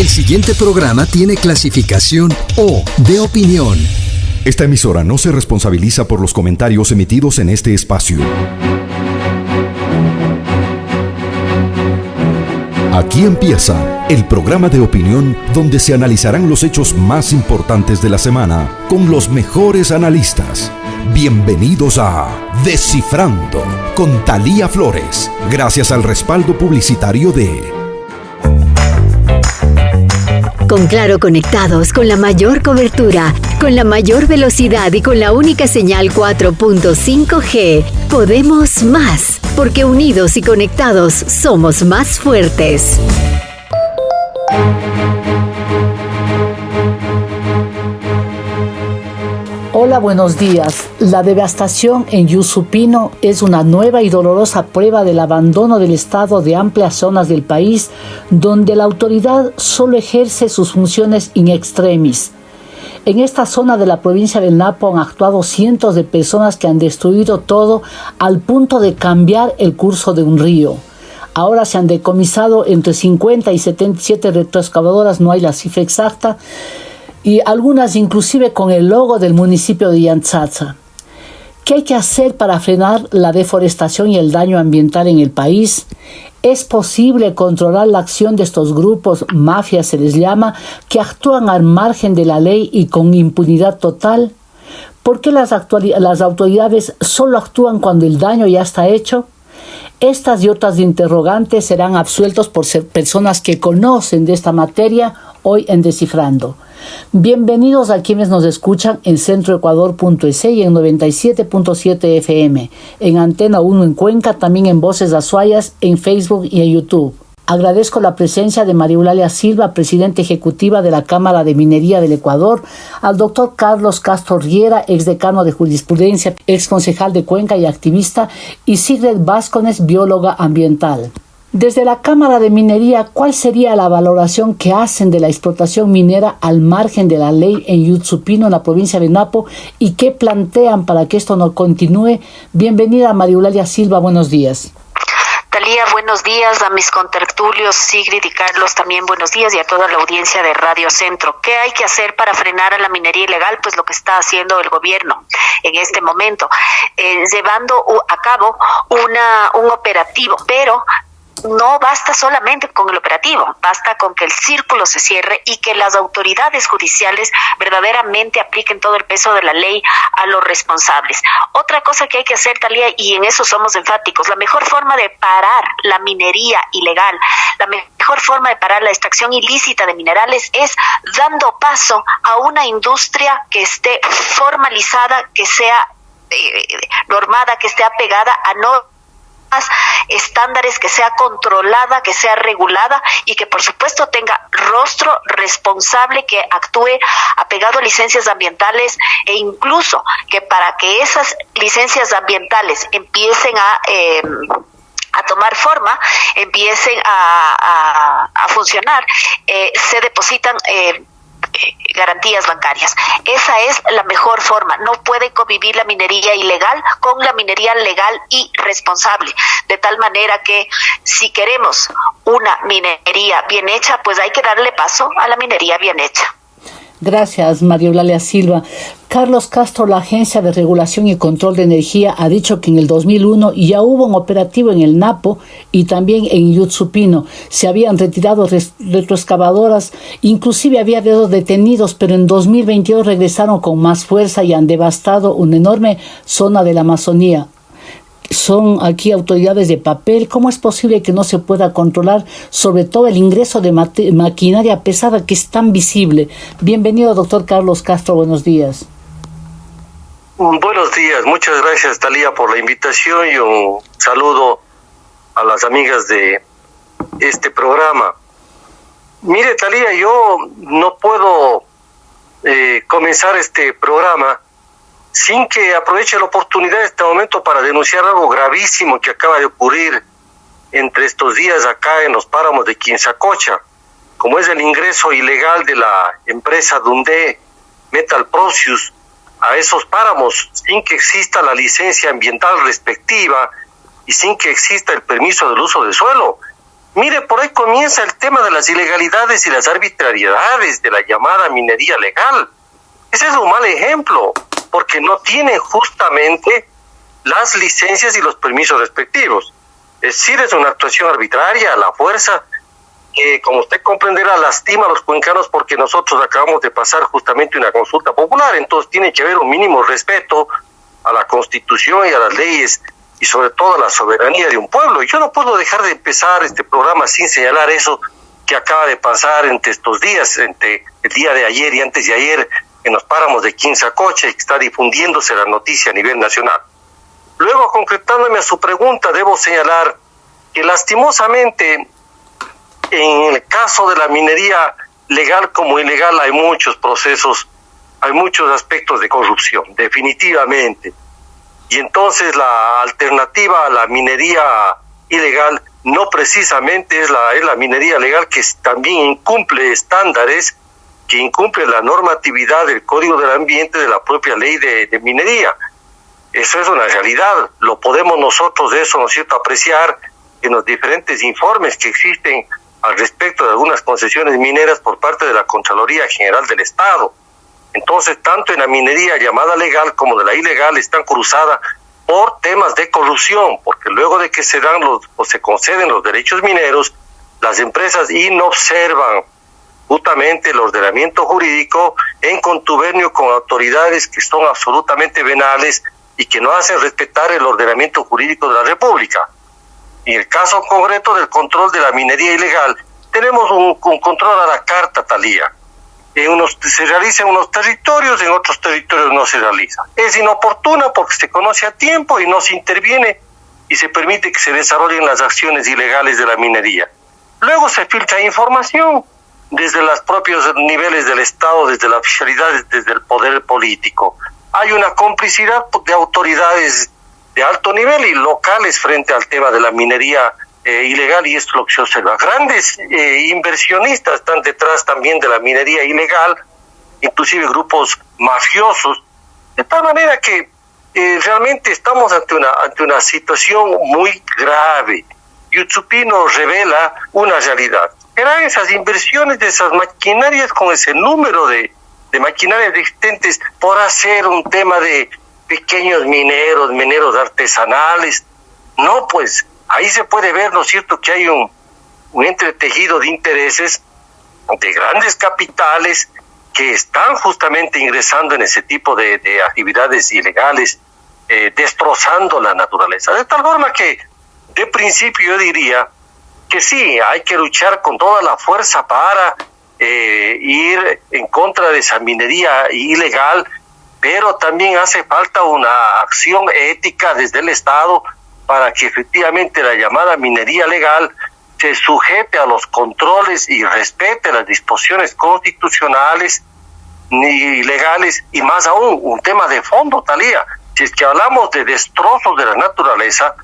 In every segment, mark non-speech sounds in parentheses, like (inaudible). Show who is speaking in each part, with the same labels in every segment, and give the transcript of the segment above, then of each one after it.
Speaker 1: El siguiente programa tiene clasificación O de opinión.
Speaker 2: Esta emisora no se responsabiliza por los comentarios emitidos en este espacio. Aquí empieza el programa de opinión donde se analizarán los hechos más importantes de la semana con los mejores analistas. Bienvenidos a Descifrando con Talía Flores, gracias al respaldo publicitario de
Speaker 3: con Claro conectados, con la mayor cobertura, con la mayor velocidad y con la única señal 4.5G, podemos más, porque unidos y conectados somos más fuertes.
Speaker 4: Hola, buenos días. La devastación en Yusupino es una nueva y dolorosa prueba del abandono del Estado de amplias zonas del país donde la autoridad solo ejerce sus funciones in extremis. En esta zona de la provincia del Napo han actuado cientos de personas que han destruido todo al punto de cambiar el curso de un río. Ahora se han decomisado entre 50 y 77 retroexcavadoras, no hay la cifra exacta, y algunas inclusive con el logo del municipio de Yantzatza. ¿Qué hay que hacer para frenar la deforestación y el daño ambiental en el país? ¿Es posible controlar la acción de estos grupos, mafias se les llama, que actúan al margen de la ley y con impunidad total? ¿Por qué las, las autoridades solo actúan cuando el daño ya está hecho? Estas y otras interrogantes serán absueltos por ser personas que conocen de esta materia hoy en Descifrando. Bienvenidos a quienes nos escuchan en centroecuador.es y en 97.7 FM, en Antena 1 en Cuenca, también en Voces Azuayas, en Facebook y en YouTube. Agradezco la presencia de María Eulalia Silva, presidenta ejecutiva de la Cámara de Minería del Ecuador, al doctor Carlos Castro Riera, ex decano de jurisprudencia, ex concejal de Cuenca y activista, y Sigrid Vázquez, bióloga ambiental. Desde la Cámara de Minería, ¿cuál sería la valoración que hacen de la explotación minera al margen de la ley en Yutsupino, en la provincia de Napo, y qué plantean para que esto no continúe? Bienvenida María Eulalia Silva, buenos días.
Speaker 5: Talía, buenos días a mis contertulios, Sigrid y Carlos, también buenos días y a toda la audiencia de Radio Centro. ¿Qué hay que hacer para frenar a la minería ilegal? Pues lo que está haciendo el gobierno en este momento, eh, llevando a cabo una, un operativo, pero no basta solamente con el operativo, basta con que el círculo se cierre y que las autoridades judiciales verdaderamente apliquen todo el peso de la ley a los responsables. Otra cosa que hay que hacer, Talía, y en eso somos enfáticos, la mejor forma de parar la minería ilegal, la mejor forma de parar la extracción ilícita de minerales es dando paso a una industria que esté formalizada, que sea eh, normada, que esté apegada a no estándares, que sea controlada, que sea regulada y que por supuesto tenga rostro responsable, que actúe apegado a licencias ambientales e incluso que para que esas licencias ambientales empiecen a... Eh, a tomar forma, empiecen a, a, funcionar, eh, se depositan eh, garantías bancarias. Esa es la mejor forma. No puede convivir la minería ilegal con la minería legal y responsable. De tal manera que si queremos una minería bien hecha, pues hay que darle paso a la minería bien hecha.
Speaker 4: Gracias, María Eulalia Silva. Carlos Castro, la Agencia de Regulación y Control de Energía, ha dicho que en el 2001 ya hubo un operativo en el Napo y también en Yutsupino. Se habían retirado retroexcavadoras, inclusive había dedos detenidos, pero en 2022 regresaron con más fuerza y han devastado una enorme zona de la Amazonía son aquí autoridades de papel. ¿Cómo es posible que no se pueda controlar sobre todo el ingreso de maquinaria pesada que es tan visible? Bienvenido, doctor Carlos Castro. Buenos días.
Speaker 6: Buenos días. Muchas gracias, Talía, por la invitación y un saludo a las amigas de este programa. Mire, Talía, yo no puedo eh, comenzar este programa sin que aproveche la oportunidad de este momento para denunciar algo gravísimo que acaba de ocurrir entre estos días acá en los páramos de Quinzacocha, como es el ingreso ilegal de la empresa Dundee Metal Procius a esos páramos sin que exista la licencia ambiental respectiva y sin que exista el permiso del uso del suelo. Mire, por ahí comienza el tema de las ilegalidades y las arbitrariedades de la llamada minería legal. Ese es un mal ejemplo, porque no tiene justamente las licencias y los permisos respectivos. Es decir, es una actuación arbitraria, la fuerza, que como usted comprenderá lastima a los cuencanos porque nosotros acabamos de pasar justamente una consulta popular, entonces tiene que haber un mínimo respeto a la constitución y a las leyes y sobre todo a la soberanía de un pueblo. Yo no puedo dejar de empezar este programa sin señalar eso que acaba de pasar entre estos días, entre el día de ayer y antes de ayer, en los páramos de Quinzacocha y que está difundiéndose la noticia a nivel nacional. Luego, concretándome a su pregunta, debo señalar que lastimosamente en el caso de la minería legal como ilegal hay muchos procesos, hay muchos aspectos de corrupción, definitivamente. Y entonces la alternativa a la minería ilegal no precisamente es la, es la minería legal que también incumple estándares, que incumple la normatividad del Código del Ambiente de la propia ley de, minería. Eso es una realidad, lo podemos nosotros de eso, ¿no es cierto?, apreciar en los diferentes informes que existen al respecto de algunas concesiones mineras por parte de la Contraloría General del Estado. Entonces, tanto en la minería llamada legal como de la ilegal están cruzadas por temas de corrupción, porque luego de que se dan los o se conceden los derechos mineros, las empresas inobservan justamente el ordenamiento jurídico en contubernio con autoridades que son absolutamente venales y que no hacen respetar el ordenamiento jurídico de la República. En el caso concreto del control de la minería ilegal, tenemos un, control a la carta, Talía. En unos, se realiza en unos territorios, en otros territorios no se realiza. Es inoportuna porque se conoce a tiempo y no se interviene y se permite que se desarrollen las acciones ilegales de la minería. Luego se filtra información desde los propios niveles del Estado, desde la oficialidad, desde el poder político. Hay una complicidad de autoridades de alto nivel y locales frente al tema de la minería eh, ilegal y esto es lo que se observa. Grandes eh, inversionistas están detrás también de la minería ilegal, inclusive grupos mafiosos, de tal manera que eh, realmente estamos ante una, ante una situación muy grave. Yutsupino revela una realidad. Eran esas inversiones de esas maquinarias con ese número de, de maquinarias existentes por hacer un tema de pequeños mineros, mineros artesanales. No, pues ahí se puede ver, ¿no es cierto?, que hay un, un entretejido de intereses de grandes capitales que están justamente ingresando en ese tipo de, de actividades ilegales, eh, destrozando la naturaleza. De tal forma que, de principio, yo diría que sí, hay que luchar con toda la fuerza para eh, ir en contra de esa minería ilegal pero también hace falta una acción ética desde el Estado para que efectivamente la llamada minería legal se sujete a los controles y respete las disposiciones constitucionales ni legales y más aún un tema de fondo, Talía. Si es que hablamos de destrozos de la naturaleza,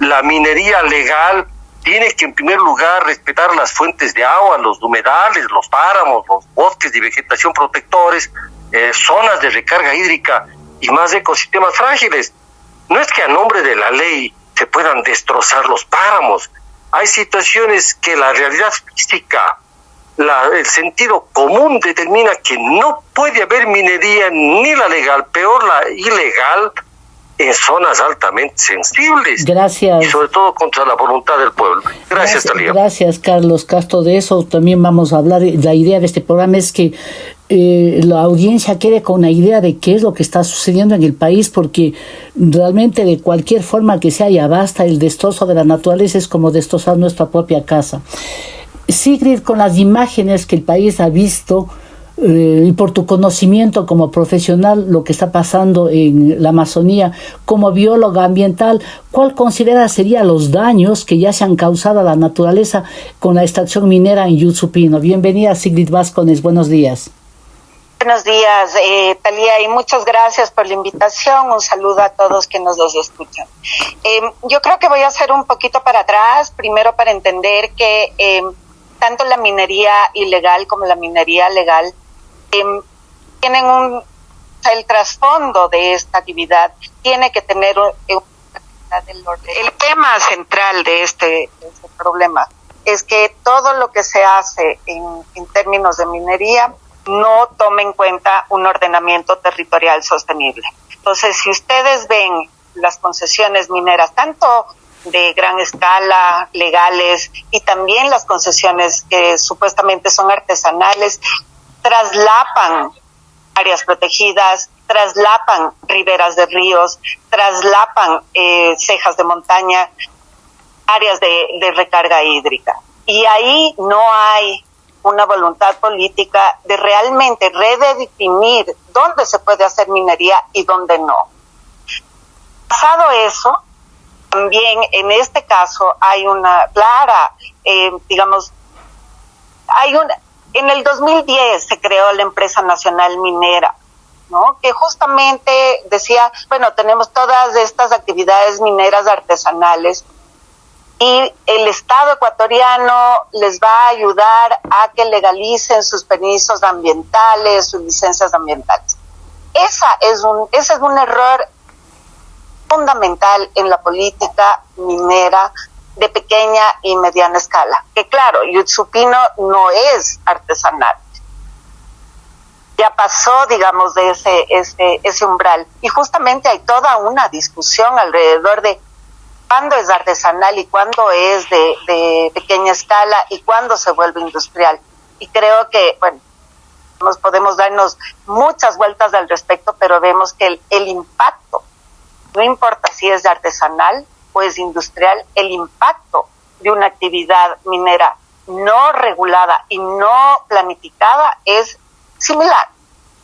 Speaker 6: la minería legal tiene que en primer lugar respetar las fuentes de agua, los humedales, los páramos, los bosques de vegetación protectores, eh, zonas de recarga hídrica y más ecosistemas frágiles. No es que a nombre de la ley se puedan destrozar los páramos. Hay situaciones que la realidad física, la, el sentido común determina que no puede haber minería ni la legal, peor la ilegal, en zonas altamente sensibles.
Speaker 4: Gracias.
Speaker 6: Y sobre todo contra la voluntad del pueblo. Gracias, Talía.
Speaker 4: Gracias, Carlos Castro. De eso también vamos a hablar. La idea de este programa es que eh, la audiencia quede con una idea de qué es lo que está sucediendo en el país, porque realmente de cualquier forma que sea ya basta, el destrozo de la naturaleza es como destrozar nuestra propia casa. Sigrid, con las imágenes que el país ha visto, y por tu conocimiento como profesional, lo que está pasando en la Amazonía, como bióloga ambiental, ¿cuál considera serían los daños que ya se han causado a la naturaleza con la extracción minera en Yusupino? Bienvenida, Sigrid Vázquez, buenos días.
Speaker 5: Buenos días, eh, Talía, y muchas gracias por la invitación. Un saludo a todos que nos los escuchan. Eh, yo creo que voy a hacer un poquito para atrás, primero para entender que eh, tanto la minería ilegal como la minería legal tienen un, el trasfondo de esta actividad tiene que tener un, el tema central de este, de este problema
Speaker 7: es que todo lo que se hace en, en términos de minería no tome en cuenta un ordenamiento territorial sostenible. Entonces, si ustedes ven las concesiones mineras, tanto de gran escala, legales, y también las concesiones que supuestamente son artesanales, traslapan áreas protegidas, traslapan riberas de ríos, traslapan eh, cejas de montaña, áreas de, recarga hídrica. Y ahí no hay una voluntad política de realmente redefinir dónde se puede hacer minería y dónde no. Pasado eso, también en este caso hay una clara, eh, digamos, hay una, en el 2010 se creó la empresa nacional minera, ¿no? Que justamente decía, bueno, tenemos todas estas actividades mineras artesanales y el Estado ecuatoriano les va a ayudar a que legalicen sus permisos ambientales, sus licencias ambientales. Esa es un, ese es un error fundamental en la política minera de pequeña y mediana escala. Que claro, Yutsupino no es artesanal. Ya pasó, digamos, de ese, ese, ese umbral. Y justamente hay toda una discusión alrededor de cuándo es artesanal y cuándo es de, de pequeña escala y cuándo se vuelve industrial. Y creo que, bueno, nos podemos darnos muchas vueltas al respecto, pero vemos que el, el impacto no importa si es artesanal o es industrial, el impacto de una actividad minera no regulada y no planificada es similar.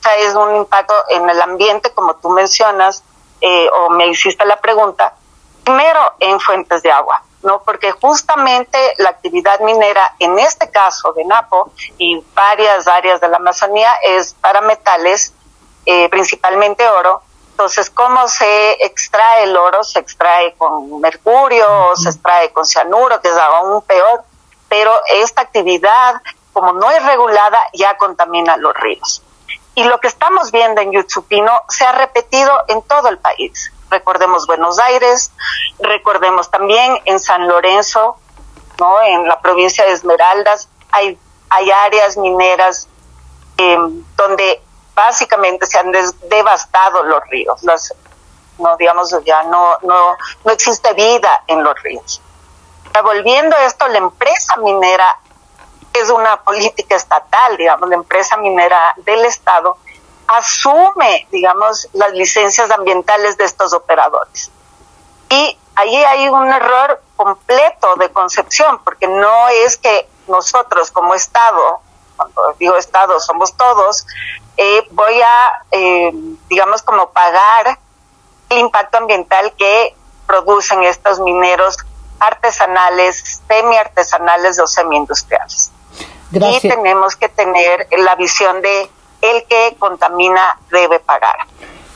Speaker 7: O sea, es un impacto en el ambiente, como tú mencionas, eh, o me hiciste la pregunta, primero en fuentes de agua, ¿no? Porque justamente la actividad minera, en este caso de Napo y varias áreas de la Amazonía, es para metales, eh, principalmente oro, entonces, ¿cómo se extrae el oro? Se extrae con mercurio, se extrae con cianuro, que es aún peor, pero esta actividad, como no es regulada, ya contamina los ríos. Y lo que estamos viendo en Yutsupino se ha repetido en todo el país. Recordemos Buenos Aires, recordemos también en San Lorenzo, ¿no? en la provincia de Esmeraldas, hay, hay áreas mineras eh, donde básicamente se han devastado los ríos, las, no digamos ya no, no, no existe vida en los ríos. Volviendo a esto, la empresa minera es una política estatal, digamos, la empresa minera del Estado asume, digamos, las licencias ambientales de estos operadores. Y ahí hay un error completo de concepción, porque no es que nosotros como Estado, cuando digo Estado somos todos, eh, voy a, eh, digamos, como pagar el impacto ambiental que producen estos mineros artesanales, semi-artesanales o semi-industriales. Y tenemos que tener la visión de el que contamina debe pagar.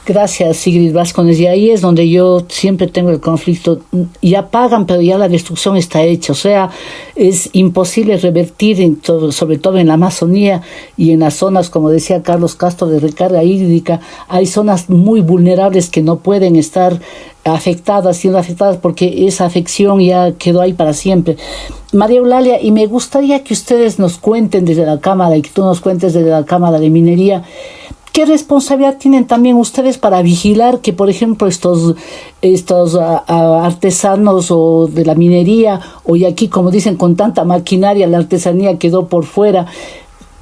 Speaker 4: Gracias, Sigrid Vascones. Y ahí es donde yo siempre tengo el conflicto. Ya pagan, pero ya la destrucción está hecha. O sea, es imposible revertir, en todo, sobre todo en la Amazonía y en las zonas, como decía Carlos Castro, de recarga hídrica. Hay zonas muy vulnerables que no pueden estar afectadas, siendo afectadas porque esa afección ya quedó ahí para siempre. María Eulalia, y me gustaría que ustedes nos cuenten desde la Cámara y que tú nos cuentes desde la Cámara de Minería ¿Qué responsabilidad tienen también ustedes para vigilar que, por ejemplo, estos, estos ah, ah, artesanos o de la minería, o y aquí, como dicen, con tanta maquinaria, la artesanía quedó por fuera?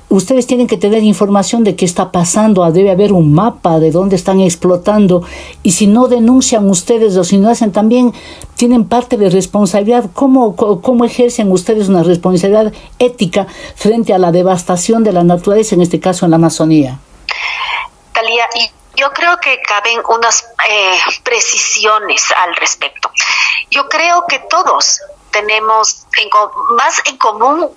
Speaker 4: Ustedes tienen que tener información de qué está pasando, ah, debe haber un mapa de dónde están explotando y si no denuncian ustedes o si no hacen también, tienen parte de responsabilidad. ¿Cómo, cómo ejercen ustedes una responsabilidad ética frente a la devastación de la naturaleza, en este caso en la Amazonía?
Speaker 5: Talía, y yo creo que caben unas eh, precisiones al respecto. Yo creo que todos tenemos más en común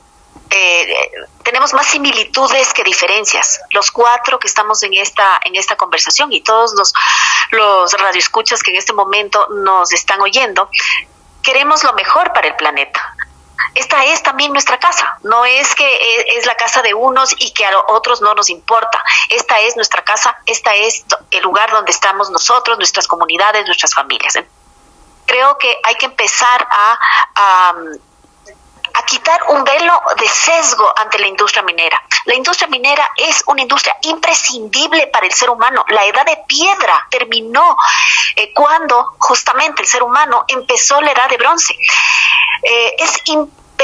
Speaker 5: eh, tenemos más similitudes que diferencias. Los cuatro que estamos en esta en esta conversación y todos los los radioescuchas que en este momento nos están oyendo, queremos lo mejor para el planeta esta es también nuestra casa. No es que e, es la casa de unos y que a otros no nos importa. Esta es nuestra casa, esta es el lugar donde estamos nosotros, nuestras comunidades, nuestras familias. Creo que hay que empezar a, a quitar un velo de sesgo ante la industria minera. La industria minera es una industria imprescindible para el ser humano. La edad de piedra terminó eh, cuando justamente el ser humano empezó la edad de bronce. Eh, es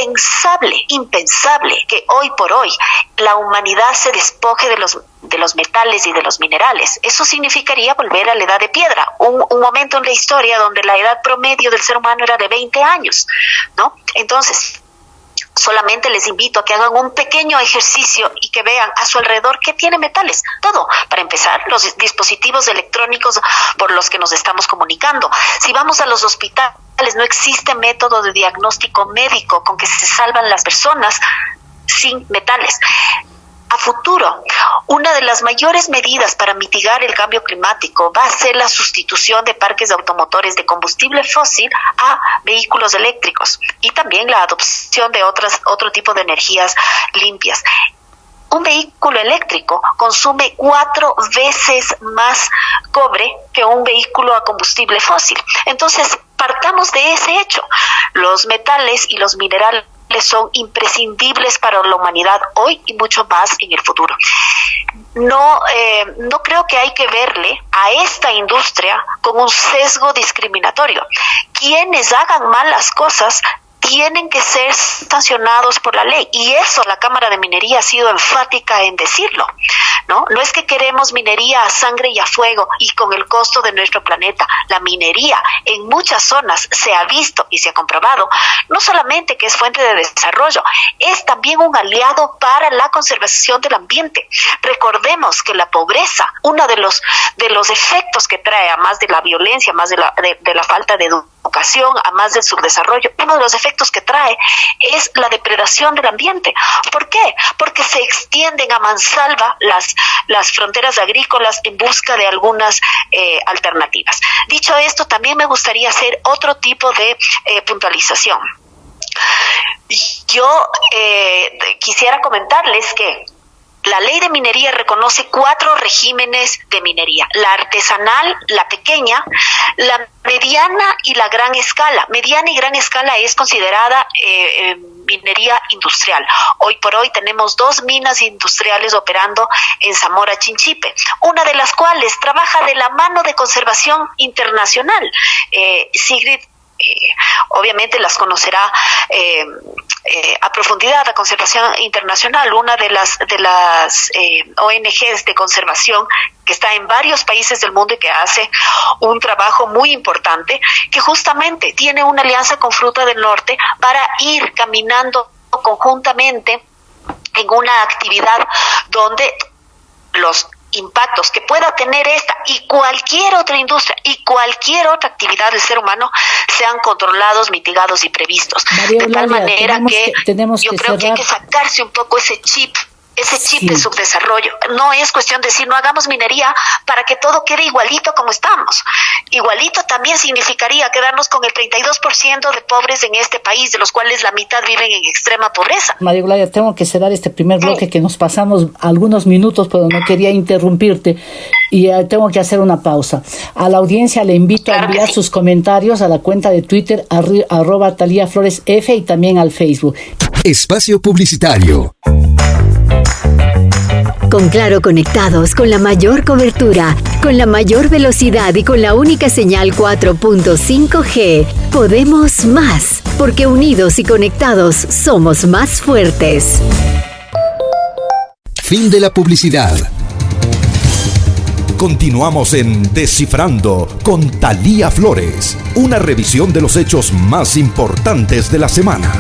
Speaker 5: impensable, impensable que hoy por hoy la humanidad se despoje de los de los metales y de los minerales. Eso significaría volver a la edad de piedra, un, un, momento en la historia donde la edad promedio del ser humano era de 20 años, ¿no? Entonces, solamente les invito a que hagan un pequeño ejercicio y que vean a su alrededor qué tiene metales. Todo. Para empezar, los dispositivos electrónicos por los que nos estamos comunicando. Si vamos a los hospitales, no existe método de diagnóstico médico con que se salvan las personas sin metales a futuro. Una de las mayores medidas para mitigar el cambio climático va a ser la sustitución de parques de automotores de combustible fósil a vehículos eléctricos y también la adopción de otras, otro tipo de energías limpias un vehículo eléctrico consume cuatro veces más cobre que un vehículo a combustible fósil. Entonces, partamos de ese hecho. Los metales y los minerales son imprescindibles para la humanidad hoy y mucho más en el futuro. No, eh, no creo que hay que verle a esta industria con un sesgo discriminatorio. Quienes hagan malas cosas tienen que ser sancionados por la ley y eso la Cámara de Minería ha sido enfática en decirlo, ¿no? No es que queremos minería a sangre y a fuego y con el costo de nuestro planeta. La minería en muchas zonas se ha visto y se ha comprobado no solamente que es fuente de desarrollo, es también un aliado para la conservación del ambiente. Recordemos que la pobreza, uno de los de los efectos que trae más de la violencia, más de la de, de la falta de educación, a más del subdesarrollo, uno de los efectos que trae es la depredación del ambiente. ¿Por qué? Porque se extienden a mansalva las, las fronteras agrícolas en busca de algunas eh, alternativas. Dicho esto, también me gustaría hacer otro tipo de eh, puntualización. Yo eh, quisiera comentarles que la ley de minería reconoce cuatro regímenes de minería, la artesanal, la pequeña, la mediana y la gran escala. Mediana y gran escala es considerada eh, eh, minería industrial. Hoy por hoy tenemos dos minas industriales operando en Zamora Chinchipe, una de las cuales trabaja de la mano de conservación internacional. Eh, Sigrid eh, obviamente las conocerá eh, eh, a profundidad la conservación internacional, una de las de las ONGs de conservación que está en varios países del mundo y que hace un trabajo muy importante, que justamente tiene una alianza con Fruta del Norte para ir caminando conjuntamente en una actividad donde los impactos que pueda tener esta y cualquier otra industria y cualquier otra actividad del ser humano sean controlados, mitigados y previstos. de tal manera que, yo creo que hay que sacarse un poco ese chip ese chip de subdesarrollo. No es cuestión de decir no hagamos minería para que todo quede igualito como estamos. Igualito también significaría quedarnos con el 32% de pobres en este país, de los cuales la mitad viven en extrema pobreza.
Speaker 4: María Eulalia, tengo que cerrar este primer bloque que nos pasamos algunos minutos, pero no quería interrumpirte y eh, tengo que hacer una pausa. A la audiencia le invito a enviar sus comentarios a la cuenta de Twitter arroba Talía Flores F y también al Facebook.
Speaker 1: Espacio Publicitario.
Speaker 3: Con Claro conectados con la mayor cobertura, con la mayor velocidad y con la única señal 4.5G, podemos más, porque unidos y conectados somos más fuertes.
Speaker 1: Fin de la publicidad.
Speaker 2: Continuamos en Descifrando con Talía Flores, una revisión de los hechos más importantes de la semana.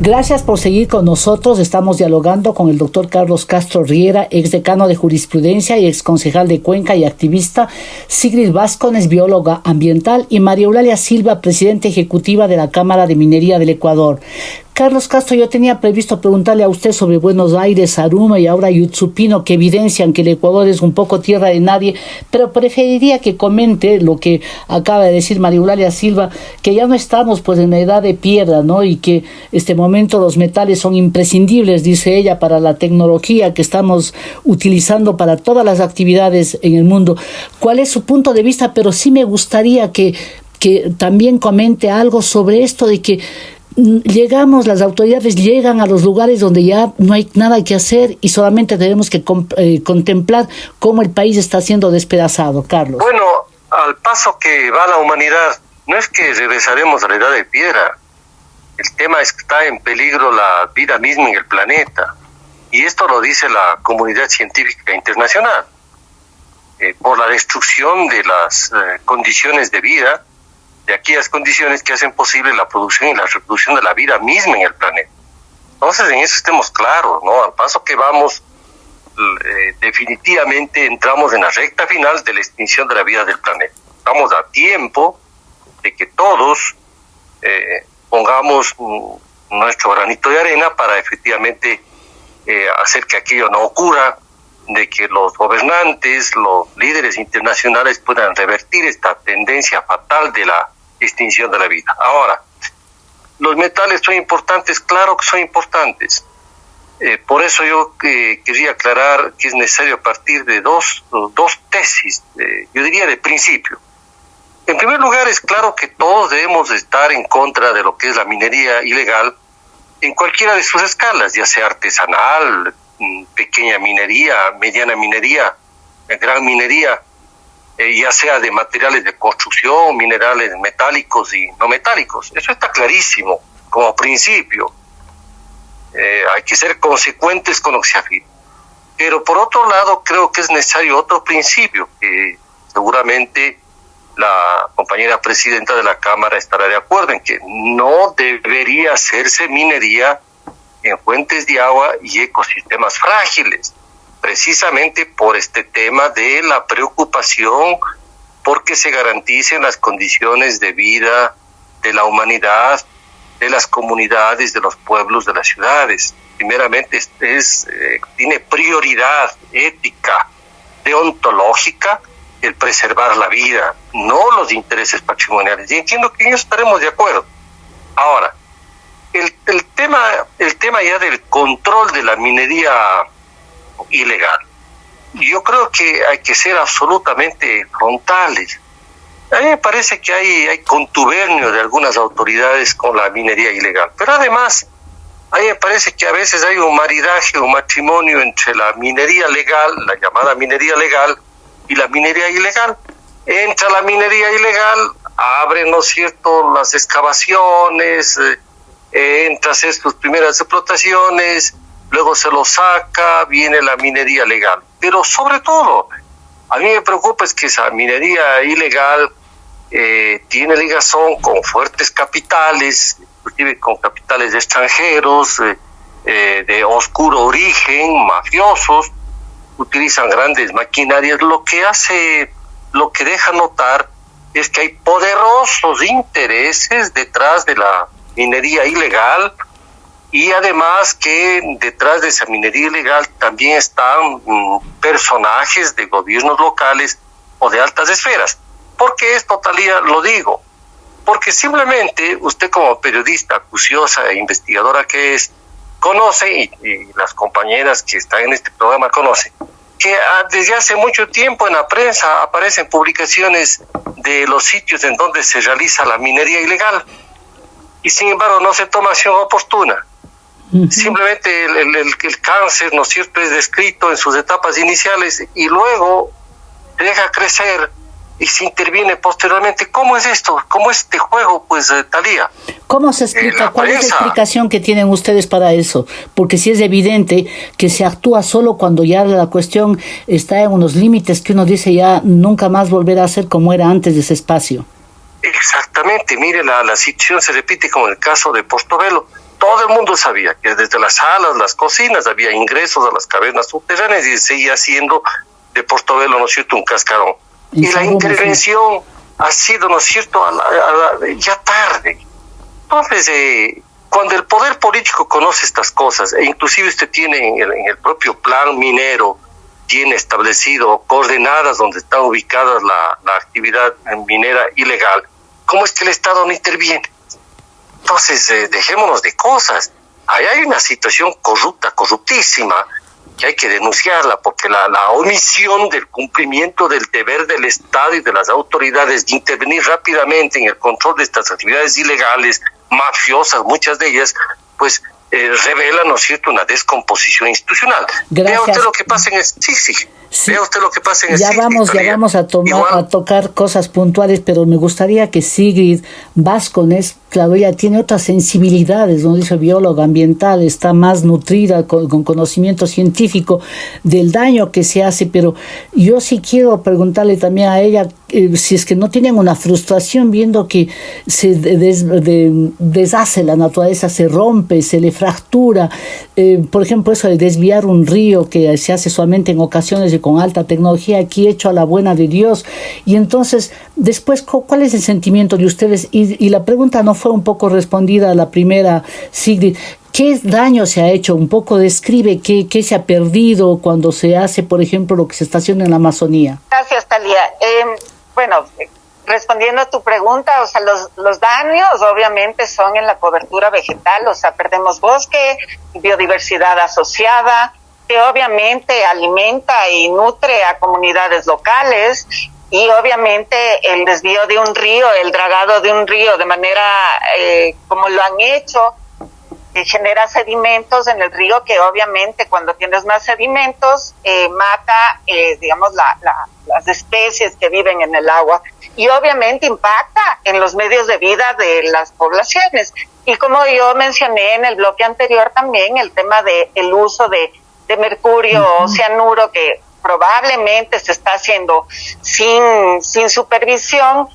Speaker 4: Gracias por seguir con nosotros. Estamos dialogando con el doctor Carlos Castro Riera, ex decano de jurisprudencia y ex concejal de Cuenca y activista, Sigrid Vázquez, bióloga ambiental, y María Eulalia Silva, presidenta ejecutiva de la Cámara de Minería del Ecuador. Carlos Castro, yo tenía previsto preguntarle a usted sobre Buenos Aires, Aruma y ahora Yutsupino, que evidencian que el Ecuador es un poco tierra de nadie, pero preferiría que comente lo que acaba de decir María Eulalia Silva, que ya no estamos pues en la edad de piedra, ¿no? Y que este momento los metales son imprescindibles, dice ella, para la tecnología que estamos utilizando para todas las actividades en el mundo. ¿Cuál es su punto de vista? Pero sí me gustaría que que también comente algo sobre esto de que llegamos, las autoridades llegan a los lugares donde ya no hay nada que hacer y solamente tenemos que eh, contemplar cómo el país está siendo despedazado, Carlos.
Speaker 6: Bueno, al paso que va la humanidad, no es que regresaremos a la edad de piedra, el tema es que está en peligro la vida misma en el planeta. Y esto lo dice la comunidad científica internacional. Eh, por la destrucción de las eh, condiciones de vida, de aquellas condiciones que hacen posible la producción y la reproducción de la vida misma en el planeta. Entonces, en eso estemos claros, ¿no? Al paso que vamos, eh, definitivamente entramos en la recta final de la extinción de la vida del planeta. Estamos a tiempo de que todos pongamos nuestro granito de arena para efectivamente hacer que aquello no ocurra de que los gobernantes, los líderes internacionales puedan revertir esta tendencia fatal de la extinción de la vida. Ahora, los metales son importantes, claro que son importantes. Eh, por eso yo eh, quería aclarar que es necesario partir de dos, dos tesis, yo diría de principio. En primer lugar, es claro que todos debemos estar en contra de lo que es la minería ilegal en cualquiera de sus escalas, ya sea artesanal, pequeña minería, mediana minería, gran minería, eh, ya sea de materiales de construcción, minerales metálicos y no metálicos. Eso está clarísimo como principio. Eh, hay que ser consecuentes con lo que se afirma. Pero por otro lado, creo que es necesario otro principio, que seguramente la compañera presidenta de la Cámara estará de acuerdo en que no debería hacerse minería en fuentes de agua y ecosistemas frágiles, precisamente por este tema de la preocupación porque se garanticen las condiciones de vida de la humanidad, de las comunidades, de los pueblos, de las ciudades. Primeramente es, eh, tiene prioridad ética, deontológica, el preservar la vida, no los intereses patrimoniales. Y entiendo que en estaremos de acuerdo. Ahora, el, el, tema, el tema ya del control de la minería ilegal, yo creo que hay que ser absolutamente frontales. A mí me parece que hay, hay contubernio de algunas autoridades con la minería ilegal, pero además a mí me parece que a veces hay un maridaje, un matrimonio entre la minería legal, la llamada minería legal, y la minería ilegal. Entra la minería ilegal, abren, ¿no es cierto?, las excavaciones, eh, entra a hacer sus primeras explotaciones, luego se lo saca, viene la minería legal. Pero sobre todo, a mí me preocupa es que esa minería ilegal eh, tiene ligazón con fuertes capitales, inclusive con capitales extranjeros, eh, eh, de oscuro origen, mafiosos, utilizan grandes maquinarias, lo que hace, lo que deja notar es que hay poderosos intereses detrás de la minería ilegal y además que detrás de esa minería ilegal también están mm, personajes de gobiernos locales o de altas esferas. ¿Por qué esto, Talía, lo digo? Porque simplemente usted como periodista acuciosa e investigadora que es, conoce, y, y las compañeras que están en este programa conocen, que ah, desde hace mucho tiempo en la prensa aparecen publicaciones de los sitios en donde se realiza la minería ilegal y sin embargo no se toma acción oportuna. Simplemente el, el, el, cáncer, ¿no es cierto?, es descrito en sus etapas iniciales y luego deja crecer y se interviene posteriormente. ¿Cómo es esto? ¿Cómo es este juego, pues, eh, Talía?
Speaker 4: ¿Cómo se explica? ¿Cuál es la explicación que tienen ustedes para eso? Porque si es evidente que se actúa solo cuando ya la cuestión está en unos límites que uno dice ya nunca más volverá a ser como era antes de ese espacio.
Speaker 6: Exactamente, mire, la, la situación se repite como en el caso de Portobelo. Todo el mundo sabía que desde las salas, las cocinas, había ingresos a las cavernas subterráneas y seguía siendo de Portobelo, ¿no es cierto?, un cascarón. Y, la intervención ha sido, ¿no es cierto?, ya tarde. Entonces, eh, cuando el poder político conoce estas cosas, e inclusive usted tiene en el, en el propio plan minero, tiene establecido coordenadas donde está ubicada la, la actividad minera ilegal, ¿cómo es que el Estado no interviene? Entonces, eh, dejémonos de cosas. Ahí hay una situación corrupta, corruptísima, que hay que denunciarla, porque la, la, omisión del cumplimiento del deber del Estado y de las autoridades de intervenir rápidamente en el control de estas actividades ilegales, mafiosas, muchas de ellas, pues eh, revela, ¿no es cierto?, una descomposición institucional. Vea usted lo que pasa en... Sí, sí. Vea usted lo que pasa en
Speaker 4: Ya vamos, ya vamos a, tomar, a tocar cosas puntuales, pero me gustaría que Sigrid Vascones Claro, ella tiene otras sensibilidades, ¿no? Dice bióloga ambiental, está más nutrida con, conocimiento científico del daño que se hace, pero yo sí quiero preguntarle también a ella eh, si es que no tienen una frustración viendo que se deshace la naturaleza, se rompe, se le fractura. Eh, por ejemplo, eso de desviar un río que se hace solamente en ocasiones con alta tecnología, aquí hecho a la buena de Dios. Y entonces, después, ¿cuál es el sentimiento de ustedes? Y, y la pregunta no fue un poco respondida a la primera, Sigrid. ¿Qué daño se ha hecho? Un poco describe qué, qué, se ha perdido cuando se hace, por ejemplo, lo que se está haciendo en la Amazonía.
Speaker 7: Gracias, Talía. Em, bueno, respondiendo a tu pregunta, o sea, los, los daños obviamente son en la cobertura vegetal, o sea, perdemos bosque, biodiversidad asociada, que obviamente alimenta y nutre a comunidades locales y obviamente el desvío de un río, el dragado de un río de manera eh, como lo han hecho, que genera sedimentos en el río que obviamente cuando tienes más sedimentos eh, mata, eh, digamos, la, las especies que viven en el agua y obviamente impacta en los medios de vida de las poblaciones. Y como yo mencioné en el bloque anterior también, el tema de el uso de, de mercurio o cianuro que probablemente se está haciendo sin, sin supervisión,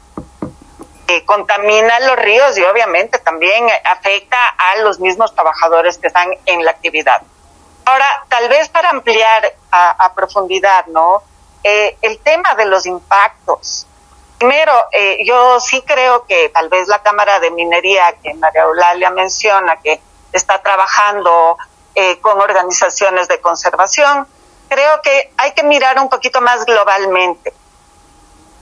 Speaker 7: eh, contamina los ríos y obviamente también afecta a los mismos trabajadores que están en la actividad. Ahora, tal vez para ampliar a, profundidad, ¿no? Eh, el tema de los impactos. Primero, eh, yo sí creo que tal vez la Cámara de Minería, que María Eulalia menciona, que está trabajando con organizaciones de conservación, creo que hay que mirar un poquito más globalmente.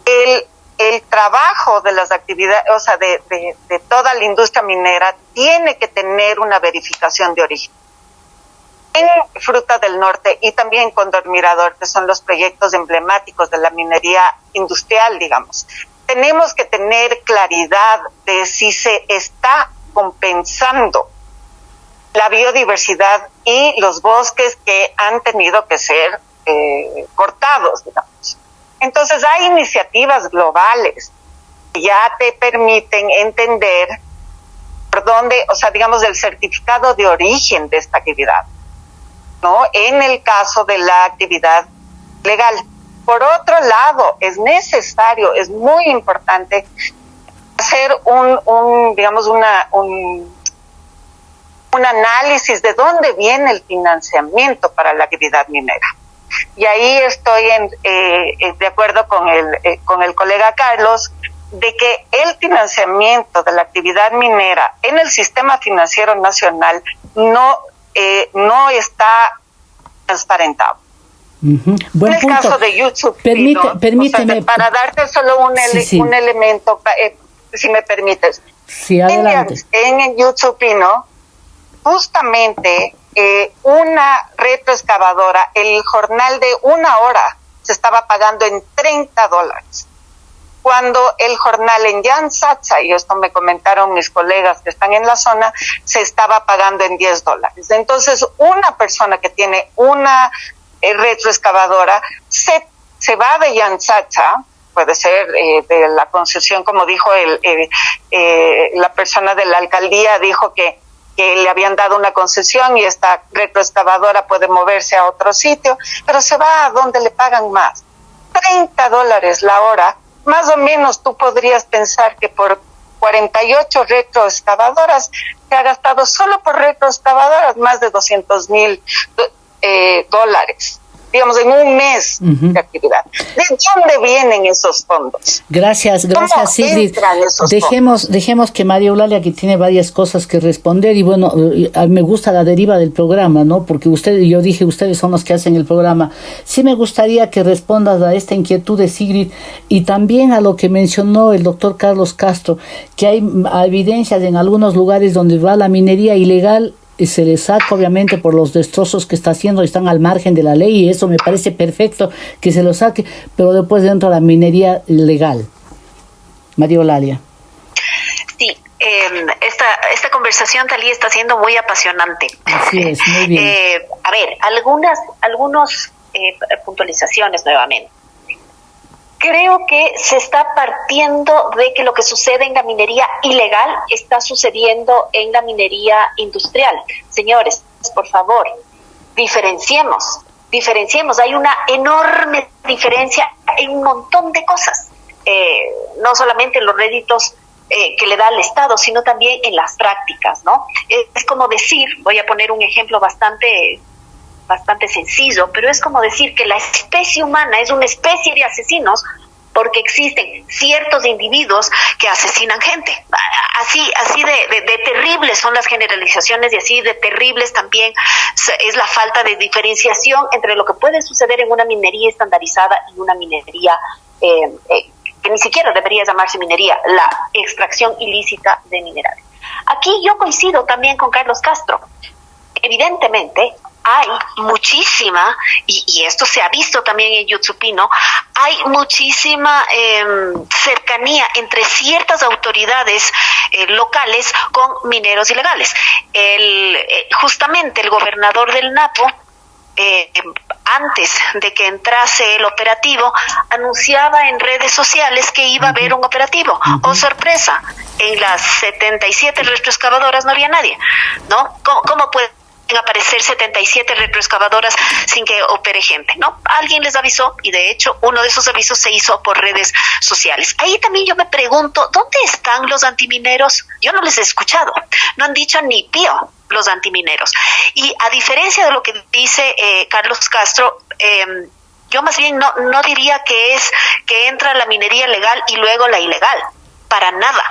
Speaker 7: El, el trabajo de las actividades, o sea, de, de, toda la industria minera tiene que tener una verificación de origen. En Fruta del Norte y también Condor Mirador, que son los proyectos emblemáticos de la minería industrial, digamos, tenemos que tener claridad de si se está compensando la biodiversidad y los bosques que han tenido que ser eh, cortados, digamos. Entonces hay iniciativas globales que ya te permiten entender por dónde, o sea, digamos, el certificado de origen de esta actividad, ¿no? En el caso de la actividad legal. Por otro lado, es necesario, es muy importante hacer un, un digamos, una, un, un análisis de dónde viene el financiamiento para la actividad minera. Y ahí estoy en, eh, eh, de acuerdo con el, eh, con el colega Carlos, de que el financiamiento de la actividad minera en el sistema financiero nacional no, no está transparentado. en el caso de YouTube,
Speaker 4: permíteme,
Speaker 7: para darte solo un, un elemento, si me permites.
Speaker 4: Sí, adelante.
Speaker 7: En, en YouTube, ¿no? Justamente eh, una retroexcavadora, el jornal de una hora se estaba pagando en 30 dólares. Cuando el jornal en Sacha, y esto me comentaron mis colegas que están en la zona, se estaba pagando en 10 dólares. Entonces, una persona que tiene una eh, retroexcavadora se, se va de Sacha, puede ser eh, de la concesión, como dijo el, la persona de la alcaldía, dijo que que le habían dado una concesión y esta retroexcavadora puede moverse a otro sitio, pero se va a donde le pagan más. 30 dólares la hora, más o menos tú podrías pensar que por 48 retroexcavadoras se ha gastado solo por retroexcavadoras más de 200 mil eh, dólares digamos, en un mes de actividad. ¿De dónde vienen esos fondos?
Speaker 4: Gracias, gracias, Sigrid. Dejemos, dejemos que María Eulalia, que tiene varias cosas que responder, y bueno, me gusta la deriva del programa, ¿no? Porque ustedes, yo dije, ustedes son los que hacen el programa. Sí me gustaría que respondas a esta inquietud de Sigrid y también a lo que mencionó el doctor Carlos Castro, que hay evidencias en algunos lugares donde va la minería ilegal se le saca obviamente por los destrozos que está haciendo, están al margen de la ley y eso me parece perfecto que se lo saque, pero después entra la minería legal. María Olalia.
Speaker 5: Sí, em, esta, esta conversación, Talí, está siendo muy apasionante.
Speaker 4: Así es, muy (laughs) bien.
Speaker 5: Eh, a ver, algunas algunos eh, puntualizaciones nuevamente creo que se está partiendo de que lo que sucede en la minería ilegal está sucediendo en la minería industrial. Señores, por favor, diferenciemos, diferenciemos. Hay una enorme diferencia en un montón de cosas, eh, no solamente en los réditos eh, que le da al Estado, sino también en las prácticas, ¿no? Es como decir, voy a poner un ejemplo bastante bastante sencillo, pero es como decir que la especie humana es una especie de asesinos porque existen ciertos individuos que asesinan gente. Así, así de, de, terribles son las generalizaciones y así de terribles también es la falta de diferenciación entre lo que puede suceder en una minería estandarizada y una minería eh, eh, que ni siquiera debería llamarse minería, la extracción ilícita de minerales. Aquí yo coincido también con Carlos Castro. Evidentemente, hay muchísima, y, esto se ha visto también en Yutsupino, hay muchísima em, cercanía entre ciertas autoridades eh, locales con mineros ilegales. El, eh, justamente el gobernador del Napo, eh, antes de que entrase el operativo, anunciaba en redes sociales que iba a haber un operativo. Oh, sorpresa, en las 77 retroexcavadoras no había nadie, ¿no? ¿Cómo, cómo puede aparecer 77 retroexcavadoras sin que opere gente, ¿no? Alguien les avisó y de hecho uno de esos avisos se hizo por redes sociales. Ahí también yo me pregunto, ¿dónde están los antimineros? Yo no les he escuchado, no han dicho ni pío los antimineros. Y a diferencia de lo que dice eh, Carlos Castro, em, yo más bien no, no diría que es que entra la minería legal y luego la ilegal para nada.